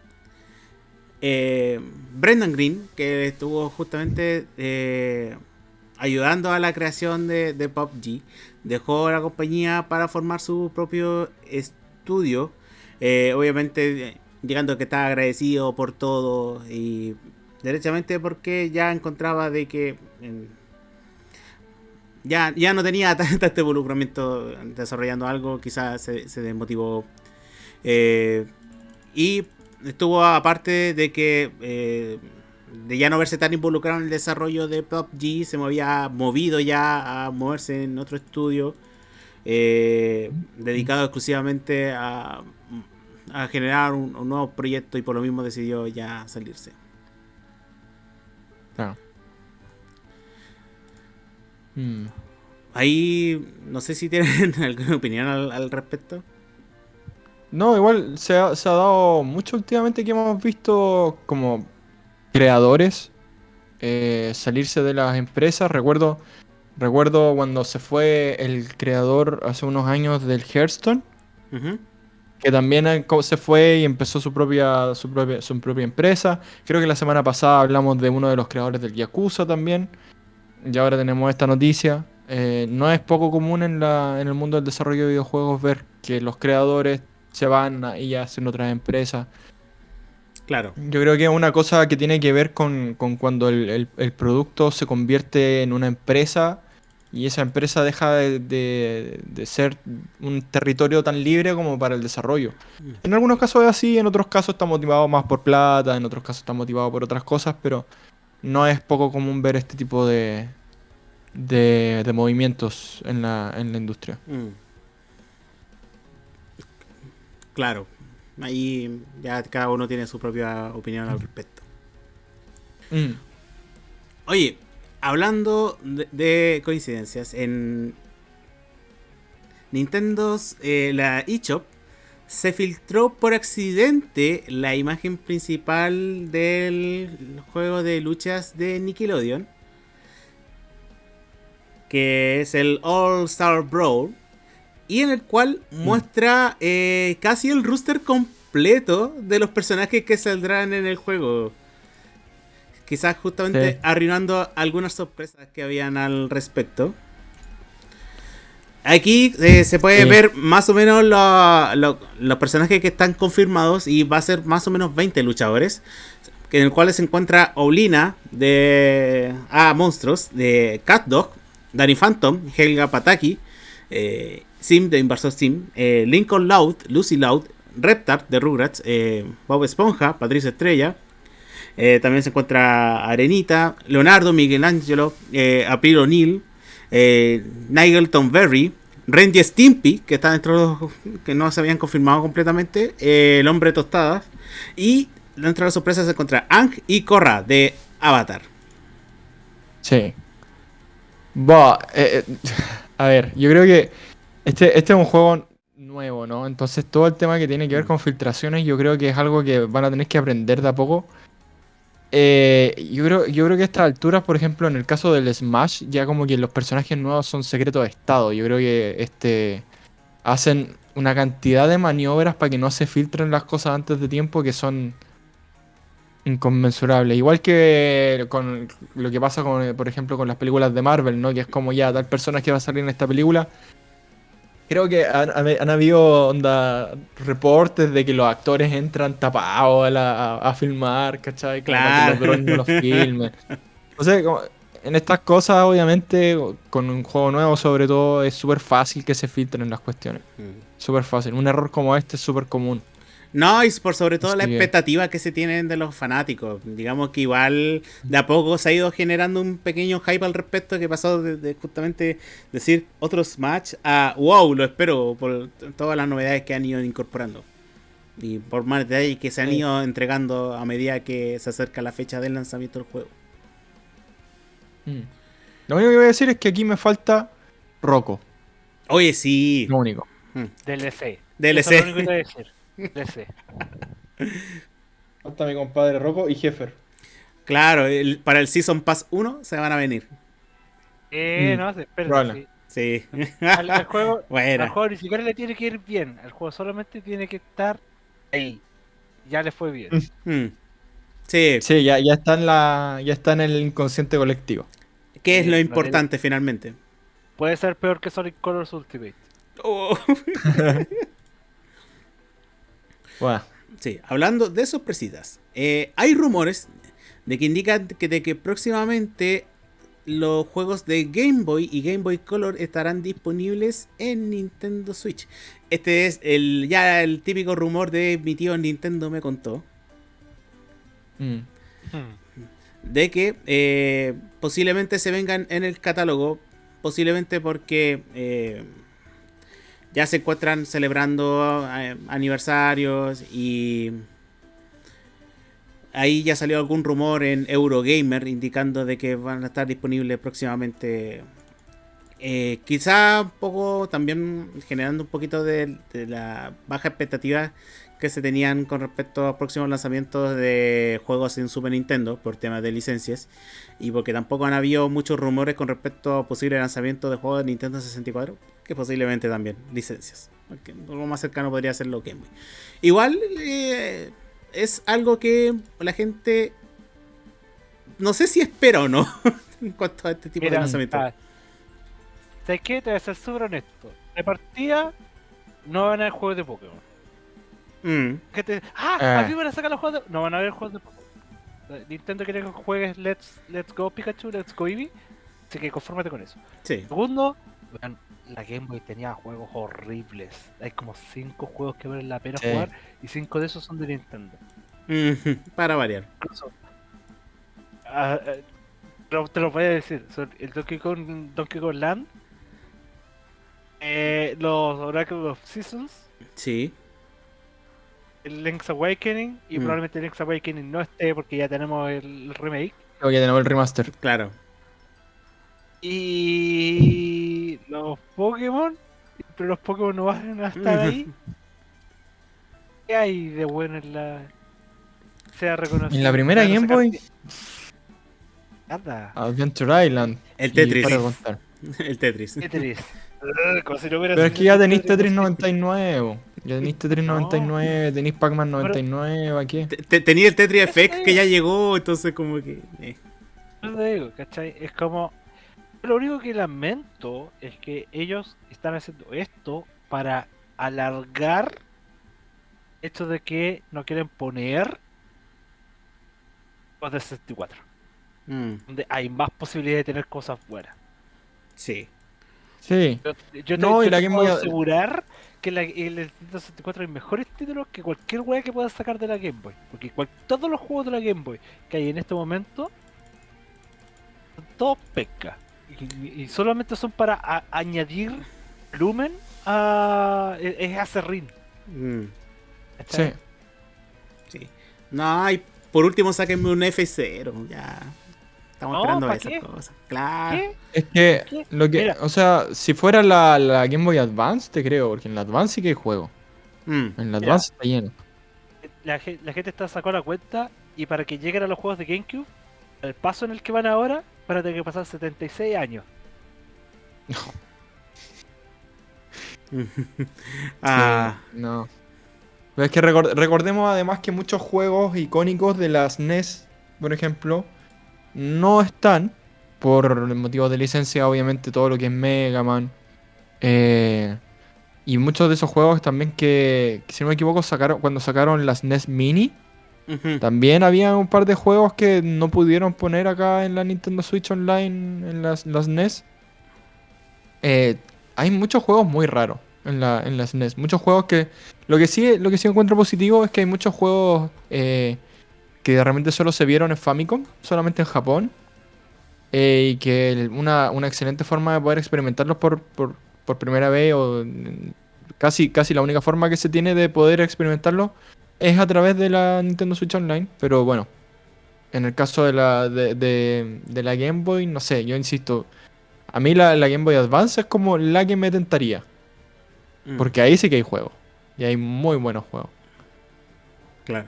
eh, Brendan Green, que estuvo justamente eh, ayudando a la creación de, de PUBG, dejó la compañía para formar su propio estudio. Eh, obviamente, llegando que estaba agradecido por todo y derechamente porque ya encontraba de que ya, ya no tenía [LAUGHS] tanto este involucramiento desarrollando algo, quizás se, se desmotivó. Eh, y estuvo aparte de que eh, de ya no verse tan involucrado en el desarrollo de PUBG, se me había movido ya a moverse en otro estudio eh, dedicado exclusivamente a, a generar un, un nuevo proyecto y por lo mismo decidió ya salirse. Claro. Mm. Ahí no sé si tienen [LAUGHS] alguna opinión al, al respecto. No, igual se ha, se ha dado mucho últimamente que hemos visto como creadores eh, salirse de las empresas. Recuerdo, recuerdo cuando se fue el creador hace unos años del Hearthstone, que también eh, se fue y empezó su propia, su propia, su propia empresa. Creo que la semana pasada hablamos de uno de los creadores del Yakuza también. Y ahora tenemos esta noticia. Eh, no es poco común en, la, en el mundo del desarrollo de videojuegos ver que los creadores se van a- y hacen otras empresas. Claro. Yo creo que es una cosa que tiene que ver con, con cuando el, el- el producto se convierte en una empresa y esa empresa deja de, de- de ser un territorio tan libre como para el desarrollo. En algunos casos es así, en otros casos está motivado más por plata, en otros casos está motivado por otras cosas, pero no es poco común ver este tipo de, de, de movimientos en la, en la industria. Mm. Claro. Ahí ya cada uno tiene su propia opinión al respecto. Mm. Oye, hablando de, de coincidencias, en Nintendo's eh, la eShop se filtró por accidente la imagen principal del juego de luchas de Nickelodeon, que es el All Star Brawl, y en el cual muestra eh, casi el roster completo de los personajes que saldrán en el juego. quizás justamente Sí. arruinando algunas sorpresas que habían al respecto. Aquí eh, se puede Sí. ver más o menos lo- lo- los personajes que están confirmados y va a ser más o menos 20 luchadores. En el cual se encuentra Oulina de A Monstruos, de Cat Dog, Danny Phantom, Helga Pataki, eh, Sim de Inversor Sim, eh, Lincoln Loud, Lucy Loud, Reptar de Rugrats, eh, Bob Esponja, Patricia Estrella. eh, también se encuentra Arenita, Leonardo, Miguel Angelo, eh, April O'Neil, eh, Nigel Berry, Randy Stimpy, que está dentro de los que no se habían confirmado completamente, El Hombre Tostadas, y dentro de las sorpresas se encuentra Ang y Korra de Avatar. Sí. [LAUGHS] A ver, yo creo que este, este es un juego nuevo, ¿no? Entonces todo el tema que tiene que ver con filtraciones yo creo que es algo que van a tener que aprender de a poco. Eh, yo creo, yo creo que a estas alturas, por ejemplo, en el caso del Smash, ya como que los personajes nuevos son secretos de estado. Yo creo que este hacen una cantidad de maniobras para que no se filtren las cosas antes de tiempo que son inconmensurables. Igual que con lo que pasa con, por ejemplo, con las películas de Marvel, ¿no? Que es como ya tal persona que va a salir en esta película. Creo que han, habido onda, reportes de que los actores entran tapados a, la- a- a filmar, ¿cachai? Para que los Claro. los filmen. [LAUGHS] Entonces, como- en estas cosas, obviamente, con un juego nuevo sobre todo, es súper fácil que se filtren las cuestiones. Súper fácil. Un error como este es súper común. No, y por sobre todo la expectativa que se tienen de los fanáticos. Digamos que igual de a poco se ha ido generando un pequeño hype al respecto que pasó de, de justamente decir otros match a wow, lo espero por todas las novedades que han ido incorporando. Y por más detalles que se han Sí. ido entregando a medida que se acerca la fecha del lanzamiento del juego. Mm. Lo único que voy a decir es que aquí me falta Rocco. Oye, sí. Lo único. DLC. DLC. Eso es lo único que voy a decir. DLC. Falta mi compadre Rocco y Jeffer. Claro, el- para el Season Pass 1 se van a venir. Eh, Mm, no, espérate. probable. Sí. sí. Al, al juego, [LAUGHS] al bueno. juego ni siquiera le tiene que ir bien. Al juego solamente tiene que estar ahí. Ya le fue bien. Mm. Sí, Sí, ya, ya está en la. ya está en el inconsciente colectivo. ¿qué es Sí, lo lo importante finalmente? Puede ser peor que Sonic Colors Ultimate. Oh. [LAUGHS] Sí, hablando de sorpresitas, eh, hay rumores de que indican que, de que próximamente los juegos de Game Boy y Game Boy Color estarán disponibles en Nintendo Switch. Este es el ya el típico rumor de mi tío Nintendo me contó. Mm, de que eh, posiblemente se vengan en el catálogo, posiblemente porque eh, ya se encuentran celebrando eh, aniversarios y ahí ya salió algún rumor en Eurogamer indicando de que van a estar disponibles próximamente. Eh, quizá un poco también generando un poquito de, de la baja expectativa que se tenían con respecto a próximos lanzamientos de juegos en Super Nintendo por temas de licencias y porque tampoco han habido muchos rumores con respecto a posible lanzamiento de juegos de Nintendo 64 que posiblemente también licencias porque lo más cercano podría ser lo Game Boy igual eh, es algo que la gente no sé si espera o no [LAUGHS] en cuanto a este tipo de Mira, lanzamiento ah, ¿Sabes qué? Te voy a ser súper honesto. De partida, no van a haber juegos de Pokémon. Mm, ¿Qué te... ¡Ah! Ah. ¿Aquí van a sacar los juegos de... No van a haber juegos de Pokémon. Eh, Nintendo quiere que juegues Let's, Let's Go Pikachu, Let's Go Eevee. Así que confórmate con eso. sí Segundo, la Game Boy tenía juegos horribles. Hay como 5 juegos que valen la pena Sí. jugar y 5 de esos son de Nintendo. Mm, para variar Incluso, ah, pero te lo voy a decir. son el Donkey Kong, Donkey Kong Land, eh, los Oracle of Seasons, sí el Link's Awakening y Mm. probablemente el Link's Awakening no esté porque ya tenemos el, remake. creo que tenemos el remaster. claro Y los Pokémon, pero los Pokémon no van a estar ahí. [LAUGHS] ¿Qué hay de bueno en la. sea reconocido? En la primera Game Boy, Nada. Adventure Island. el Tetris para de contar. [LAUGHS] el Tetris Tetris. [LAUGHS] Como si no hubiera Pero es que ya tenéis Tetris Tetris 99. Ya tenéis Tetris 99, tenéis Pac-Man 99, aquí. Te- te- Tenía el Tetris Effect que ya llegó, entonces como que... eh. Yo te digo, ¿cachai? Es como. Lo único que lamento es que ellos están haciendo esto para alargar hecho de que no quieren poner los de 64, Mm, donde hay más posibilidad de tener cosas buenas. sí. Sí. Yo, yo te, No, y yo la te Game puedo Boy- asegurar que la- el Nintendo 64 hay mejores títulos que cualquier wea que puedas sacar de la Game Boy. Porque cual- todos los juegos de la Game Boy que hay en este momento son todos pesca. Y, y solamente son para a- añadir volumen a. Es, es acerrín. Mm, Sí. sí. No, y por último sáquenme un F0, ya. Estamos No, esperando ¿pa' esas qué? cosas. Claro. ¿Qué? Es que, ¿Qué? lo que, Mira. o sea, si fuera la, la Game Boy Advance, te creo, porque en la Advance sí que hay juego. Mm, En la Mira. Advance está lleno. La, ge- la gente está sacando la cuenta y para que lleguen a los juegos de GameCube, el paso en el que van ahora, van a tener que pasar 76 años. [LAUGHS] ah, Sí, no. Pero es que recor- recordemos además que muchos juegos icónicos de las NES, por ejemplo, no están por motivos de licencia, obviamente todo lo que es Mega Man. eh, y muchos de esos juegos también que, si no me equivoco, sacaron cuando sacaron las NES Mini, también había un par de juegos que no pudieron poner acá en la Nintendo Switch Online, en las, las NES. Eh, hay muchos juegos muy raros en, la, en las NES. Muchos juegos que... Lo que sí, lo que sí encuentro positivo es que hay muchos juegos eh, que realmente solo se vieron en Famicom, solamente en Japón. eh, y que una, una excelente forma de poder experimentarlos por, por, por primera vez o mm, casi, casi la única forma que se tiene de poder experimentarlo es a través de la Nintendo Switch Online, pero bueno, en el caso de la, de, de- de la Game Boy, no sé, yo insisto, a mí la, la Game Boy Advance es como la que me tentaría, Mm, porque ahí sí que hay juegos, y hay muy buenos juegos. Claro.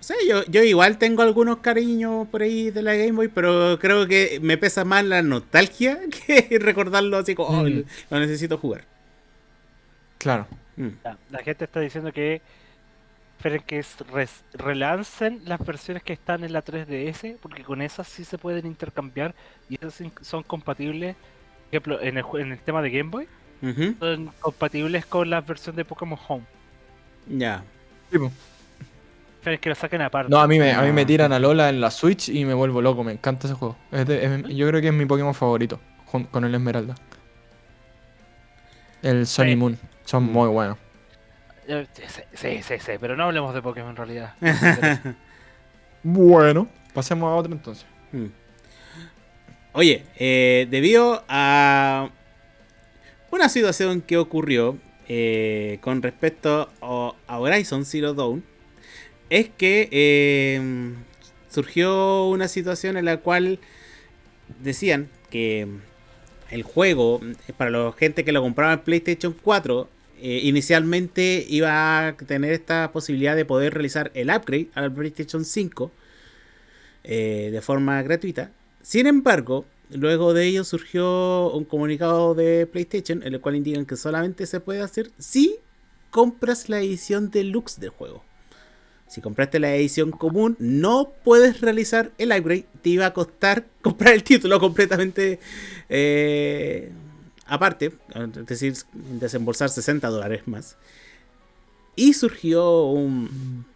O sea, yo, yo igual tengo algunos cariños por ahí de la Game Boy, pero creo que me pesa más la nostalgia [LAUGHS] que recordarlo así como, oh, Mm. lo necesito jugar. Claro. Mm. La, la gente está diciendo que esperen que es- res- relancen las versiones que están en la 3DS, porque con esas sí se pueden intercambiar y esas sí son compatibles. Por ejemplo, en el, en el tema de Game Boy, son compatibles con la versión de Pokémon Home. Ya. Esperen que lo saquen aparte. No, a mí, me, a mí me Ah. tiran a Lola en la Switch y me vuelvo loco, me encanta ese juego. Es de- es- yo creo que es mi Pokémon favorito, con el Esmeralda. El Sun y Sí. Moon, son muy buenos. Sí, sí, sí, sí, pero no hablemos de Pokémon en realidad. [LAUGHS] Bueno, pasemos a otro entonces. Mm. Oye, eh, debido a una situación que ocurrió eh, con respecto a, a Horizon Zero Dawn, es que eh, surgió una situación en la cual decían que el juego, eh, para la gente que lo compraba en PlayStation 4, eh, inicialmente iba a tener esta posibilidad de poder realizar el upgrade al PlayStation 5 eh, de forma gratuita. Sin embargo, luego de ello surgió un comunicado de PlayStation en el cual indican que solamente se puede hacer si compras la edición deluxe del juego. Si compraste la edición común, no puedes realizar el upgrade. Te iba a costar [LAUGHS] comprar el título completamente eh, aparte, es decir, desembolsar 60 dólares más. Y surgió [LAUGHS] un,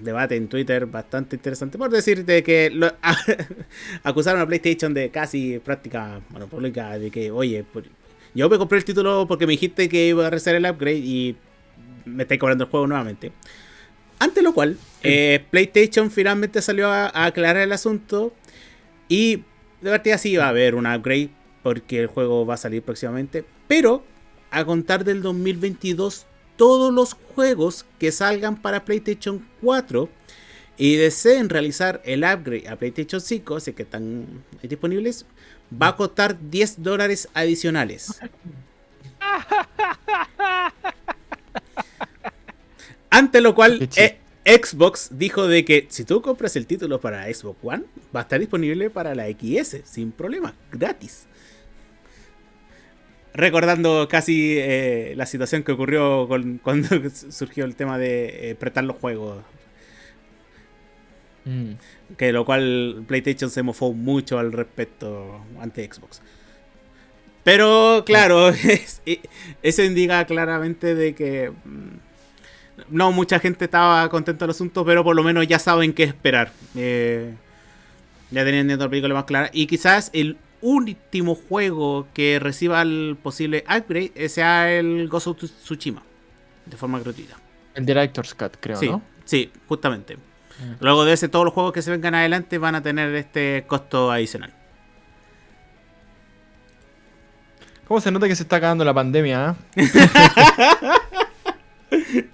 debate en Twitter bastante interesante por decir de que [LAUGHS] acusaron a PlayStation de casi práctica monopólica de que, oye, yo me compré el título porque me dijiste que iba a realizar el upgrade y me estáis cobrando el juego nuevamente. Ante lo cual, eh, PlayStation finalmente salió a, a aclarar el asunto y de partida sí va a haber un upgrade porque el juego va a salir próximamente, pero a contar del 2022 todos los juegos que salgan para PlayStation 4 y deseen realizar el upgrade a PlayStation 5, así que están disponibles, va a costar 10 dólares adicionales. [LAUGHS] Ante lo cual, eh, Xbox dijo de que si tú compras el título para Xbox One, va a estar disponible para la XS, sin problema, gratis. recordando casi eh, la situación que ocurrió con, [LAUGHS] cuando surgió el tema de eh, prestar los juegos. Mm. Que lo cual PlayStation se mofó mucho al respecto ante Xbox. Pero claro, [LAUGHS] es- eso indica claramente de que mm, no mucha gente estaba contenta del asunto, pero por lo menos ya saben qué esperar. Eh, ya teniendo la película más clara. Y quizás el último juego que reciba el posible upgrade eh, sea el Ghost of Tsushima. De forma gratuita. El Director's Cut, creo, Sí, ¿no? sí, justamente. Mm. Luego de ese, todos los juegos que se vengan adelante van a tener este costo adicional. ¿Cómo se nota que se está acabando la pandemia, eh? [LAUGHS]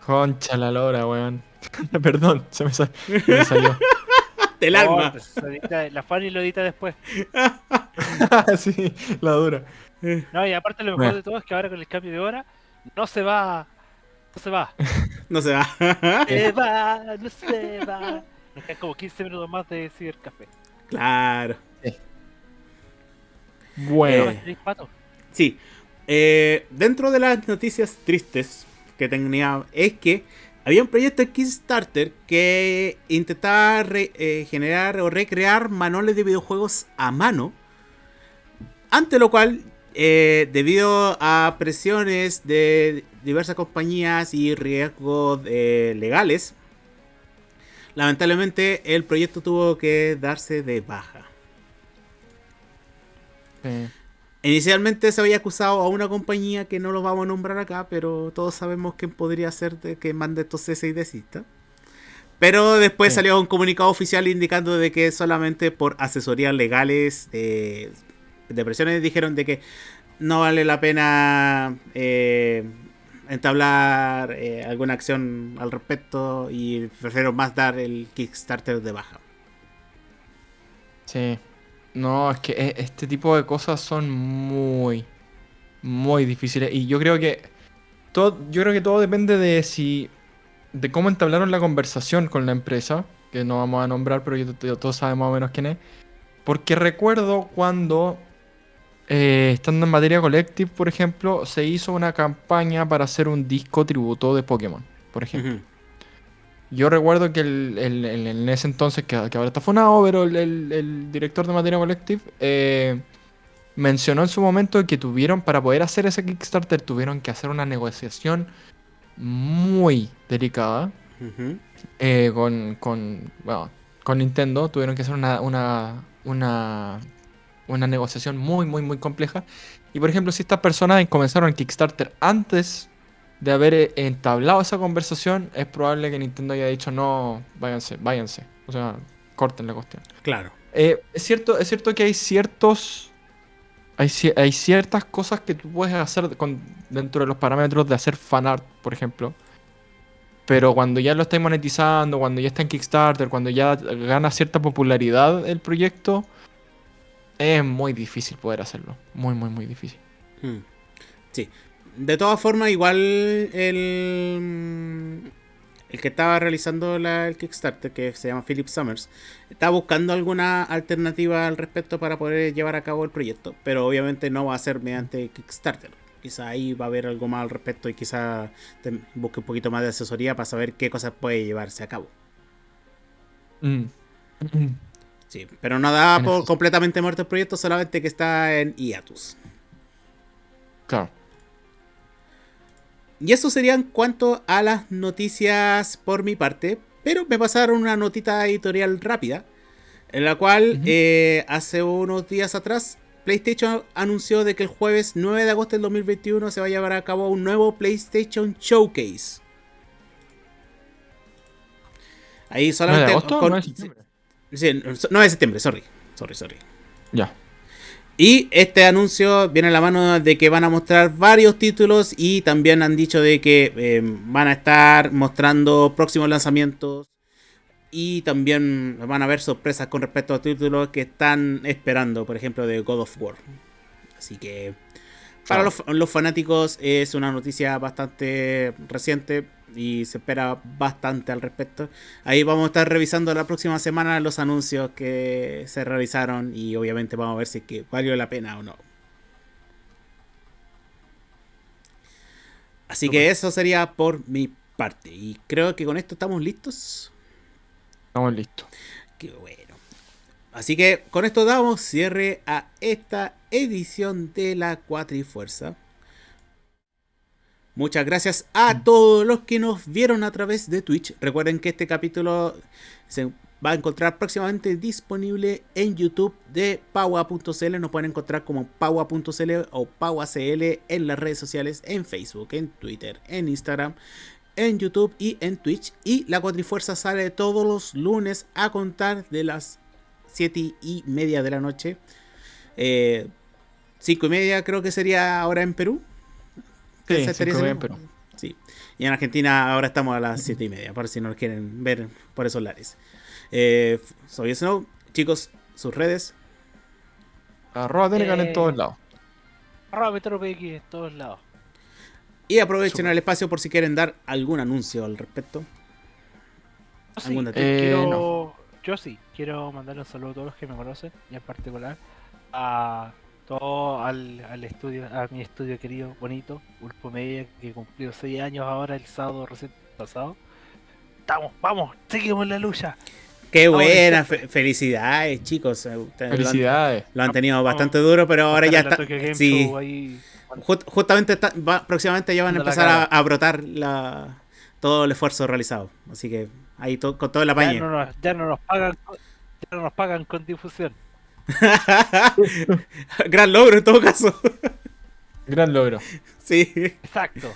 Concha la lora, weón. [LAUGHS] Perdón, se me, sal- se me salió. [LAUGHS] Del No, alma. pues, la Fanny lo edita después. [LAUGHS] sí, la dura. No, y aparte lo mejor Bueno. de todo es que ahora con el cambio de hora no se va. No se va. No se va. Se va, no se va. Nos quedan como 15 minutos más de cibercafé. claro. Bueno. Eh. Sí. Eh, dentro de las noticias tristes que tenía es que había un proyecto en Kickstarter que intentaba eh, generar o recrear manuales de videojuegos a mano. Ante lo cual, eh, debido a presiones de diversas compañías y riesgos eh, legales, lamentablemente el proyecto tuvo que darse de baja. Inicialmente se había acusado a una compañía que no lo vamos a nombrar acá, pero todos sabemos quién podría ser de que mande estos cese y desista. Pero después Sí. salió un comunicado oficial indicando de que solamente por asesorías legales eh, de presiones dijeron de que no vale la pena eh, entablar eh, alguna acción al respecto y prefiero más dar el Kickstarter de baja. Sí. No, es que e- este tipo de cosas son muy, muy difíciles. Y yo creo que todo, yo creo que todo depende de si, de cómo entablaron la conversación con la empresa, que no vamos a nombrar, pero yo, yo- todos sabemos más o menos quién es. Porque recuerdo cuando, eh, estando en materia collective, por ejemplo, se hizo una campaña para hacer un disco tributo de Pokémon, por ejemplo. Yo recuerdo que el, el- el- en ese entonces, que, que ahora está fonado, pero el, director de Materia Collective eh, mencionó en su momento que tuvieron, para poder hacer ese Kickstarter, tuvieron que hacer una negociación muy delicada eh, con, con, bueno, con Nintendo. Tuvieron que hacer una, una, una, una negociación muy, muy, muy compleja. Y por ejemplo, si estas personas comenzaron el Kickstarter antes de haber eh, entablado esa conversación, es probable que Nintendo haya dicho no, váyanse, váyanse. O sea, corten la cuestión. Claro. Eh, es cierto, es cierto que hay ciertos. Hay, ci- hay ciertas cosas que tú puedes hacer con, dentro de los parámetros de hacer fanart, por ejemplo. Pero cuando ya lo estáis monetizando, cuando ya está en Kickstarter, cuando ya gana cierta popularidad el proyecto, es muy difícil poder hacerlo. Muy, muy, muy difícil. Mm. Sí. De todas formas, igual el, el que estaba realizando la- el Kickstarter, que se llama Philip Summers, está buscando alguna alternativa al respecto para poder llevar a cabo el proyecto. Pero obviamente no va a ser mediante Kickstarter. Quizá ahí va a haber algo más al respecto y quizá te- busque un poquito más de asesoría para saber qué cosas puede llevarse a cabo. Mm. Sí, pero no da En por completamente muerto el proyecto, solamente que está en hiatus. Claro. Y eso sería en cuanto a las noticias por mi parte. Pero me pasaron una notita editorial rápida. En la cual eh, hace unos días atrás PlayStation anunció de que el jueves 9 de agosto del 2021 se va a llevar a cabo un nuevo PlayStation Showcase. Ahí ¿9 de solamente... agosto o con- 9 de septiembre? sí, 9 de septiembre, sorry. Sorry, sorry. Ya. Y este anuncio viene a la mano de que van a mostrar varios títulos y también han dicho de que eh, van a estar mostrando próximos lanzamientos y también van a haber sorpresas con respecto a títulos que están esperando, por ejemplo, de God of War. Así que para los fanáticos es una noticia bastante reciente y se espera bastante al respecto. Ahí vamos a estar revisando la próxima semana los anuncios que se realizaron y obviamente vamos a ver si es que valió la pena o no. Así que eso sería por mi parte. Y creo que con esto estamos listos. Estamos listos. Qué bueno. Así que con esto damos cierre a esta edición de la Cuatrifuerza. Muchas gracias a todos los que nos vieron a través de Twitch. Recuerden que este capítulo se va a encontrar próximamente disponible en YouTube de Paua.cl. Nos pueden encontrar como Paua.cl o PauaCL en las redes sociales, en Facebook, en Twitter, en Instagram, en YouTube y en Twitch. Y la Cuatrifuerza sale todos los lunes a contar de las 7 y media de la noche. 5 y media creo que sería ahora en Perú. Sí, ¿Se cinco y en haciendo? Perú. Sí. Y en Argentina ahora estamos a las 7 y media, por si nos quieren ver por esos lares. Eh, soy Snow. Chicos, sus redes. Arroba Eh, en todos lados. Arroba MetroPX en todos lados. Y aprovechen el espacio por si quieren dar algún anuncio al respecto. Eh, quiero, yo sí, quiero mandar un saludo a todos los que me conocen, y en particular a todo al, al estudio, a mi estudio querido, bonito, Ulpo Media, que cumplió 6 años ahora el sábado recién pasado. Estamos, vamos, seguimos la lucha. Qué Vamos, buena, fe- felicidades chicos. Eh, ustedes lo han- Felicidades. Lo han, tenido bastante duro, pero ahora ya está. Sí, Show ahí, Just- justamente está- va- próximamente ya van a empezar a, brotar la, todo el esfuerzo realizado. Así que ahí to- con todo el ya, apañe. no nos, ya no nos pagan, ya no nos pagan con difusión. [LAUGHS] Gran logro en todo caso. Gran logro. sí. Exacto.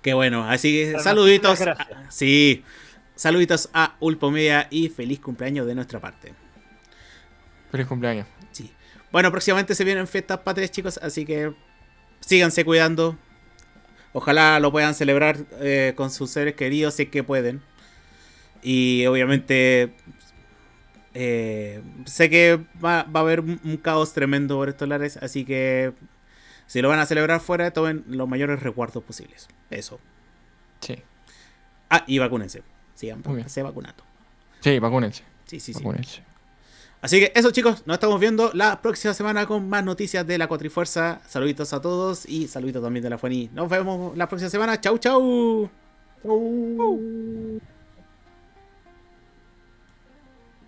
Qué bueno. Así que Pero saluditos. a- gracias. sí. Saluditos a Ulpo Media y feliz cumpleaños de nuestra parte. Feliz cumpleaños. Sí. Bueno, próximamente se vienen fiestas patrias, chicos, así que síganse cuidando. Ojalá lo puedan celebrar eh, con sus seres queridos si es que pueden. Y obviamente eh, sé que va, va a haber un, caos tremendo por estos lares, así que si lo van a celebrar fuera, tomen los mayores resguardos posibles. Eso. Sí. Ah, y vacúnense. Sigan, se vacunando. Sí, vacúnense. Sí, sí, sí. Vacúnense. Así que eso chicos, nos estamos viendo la próxima semana con más noticias de la Cuatrifuerza. Saluditos a todos y saluditos también de la Fueni. Nos vemos la próxima semana. Chau, chau. Chau.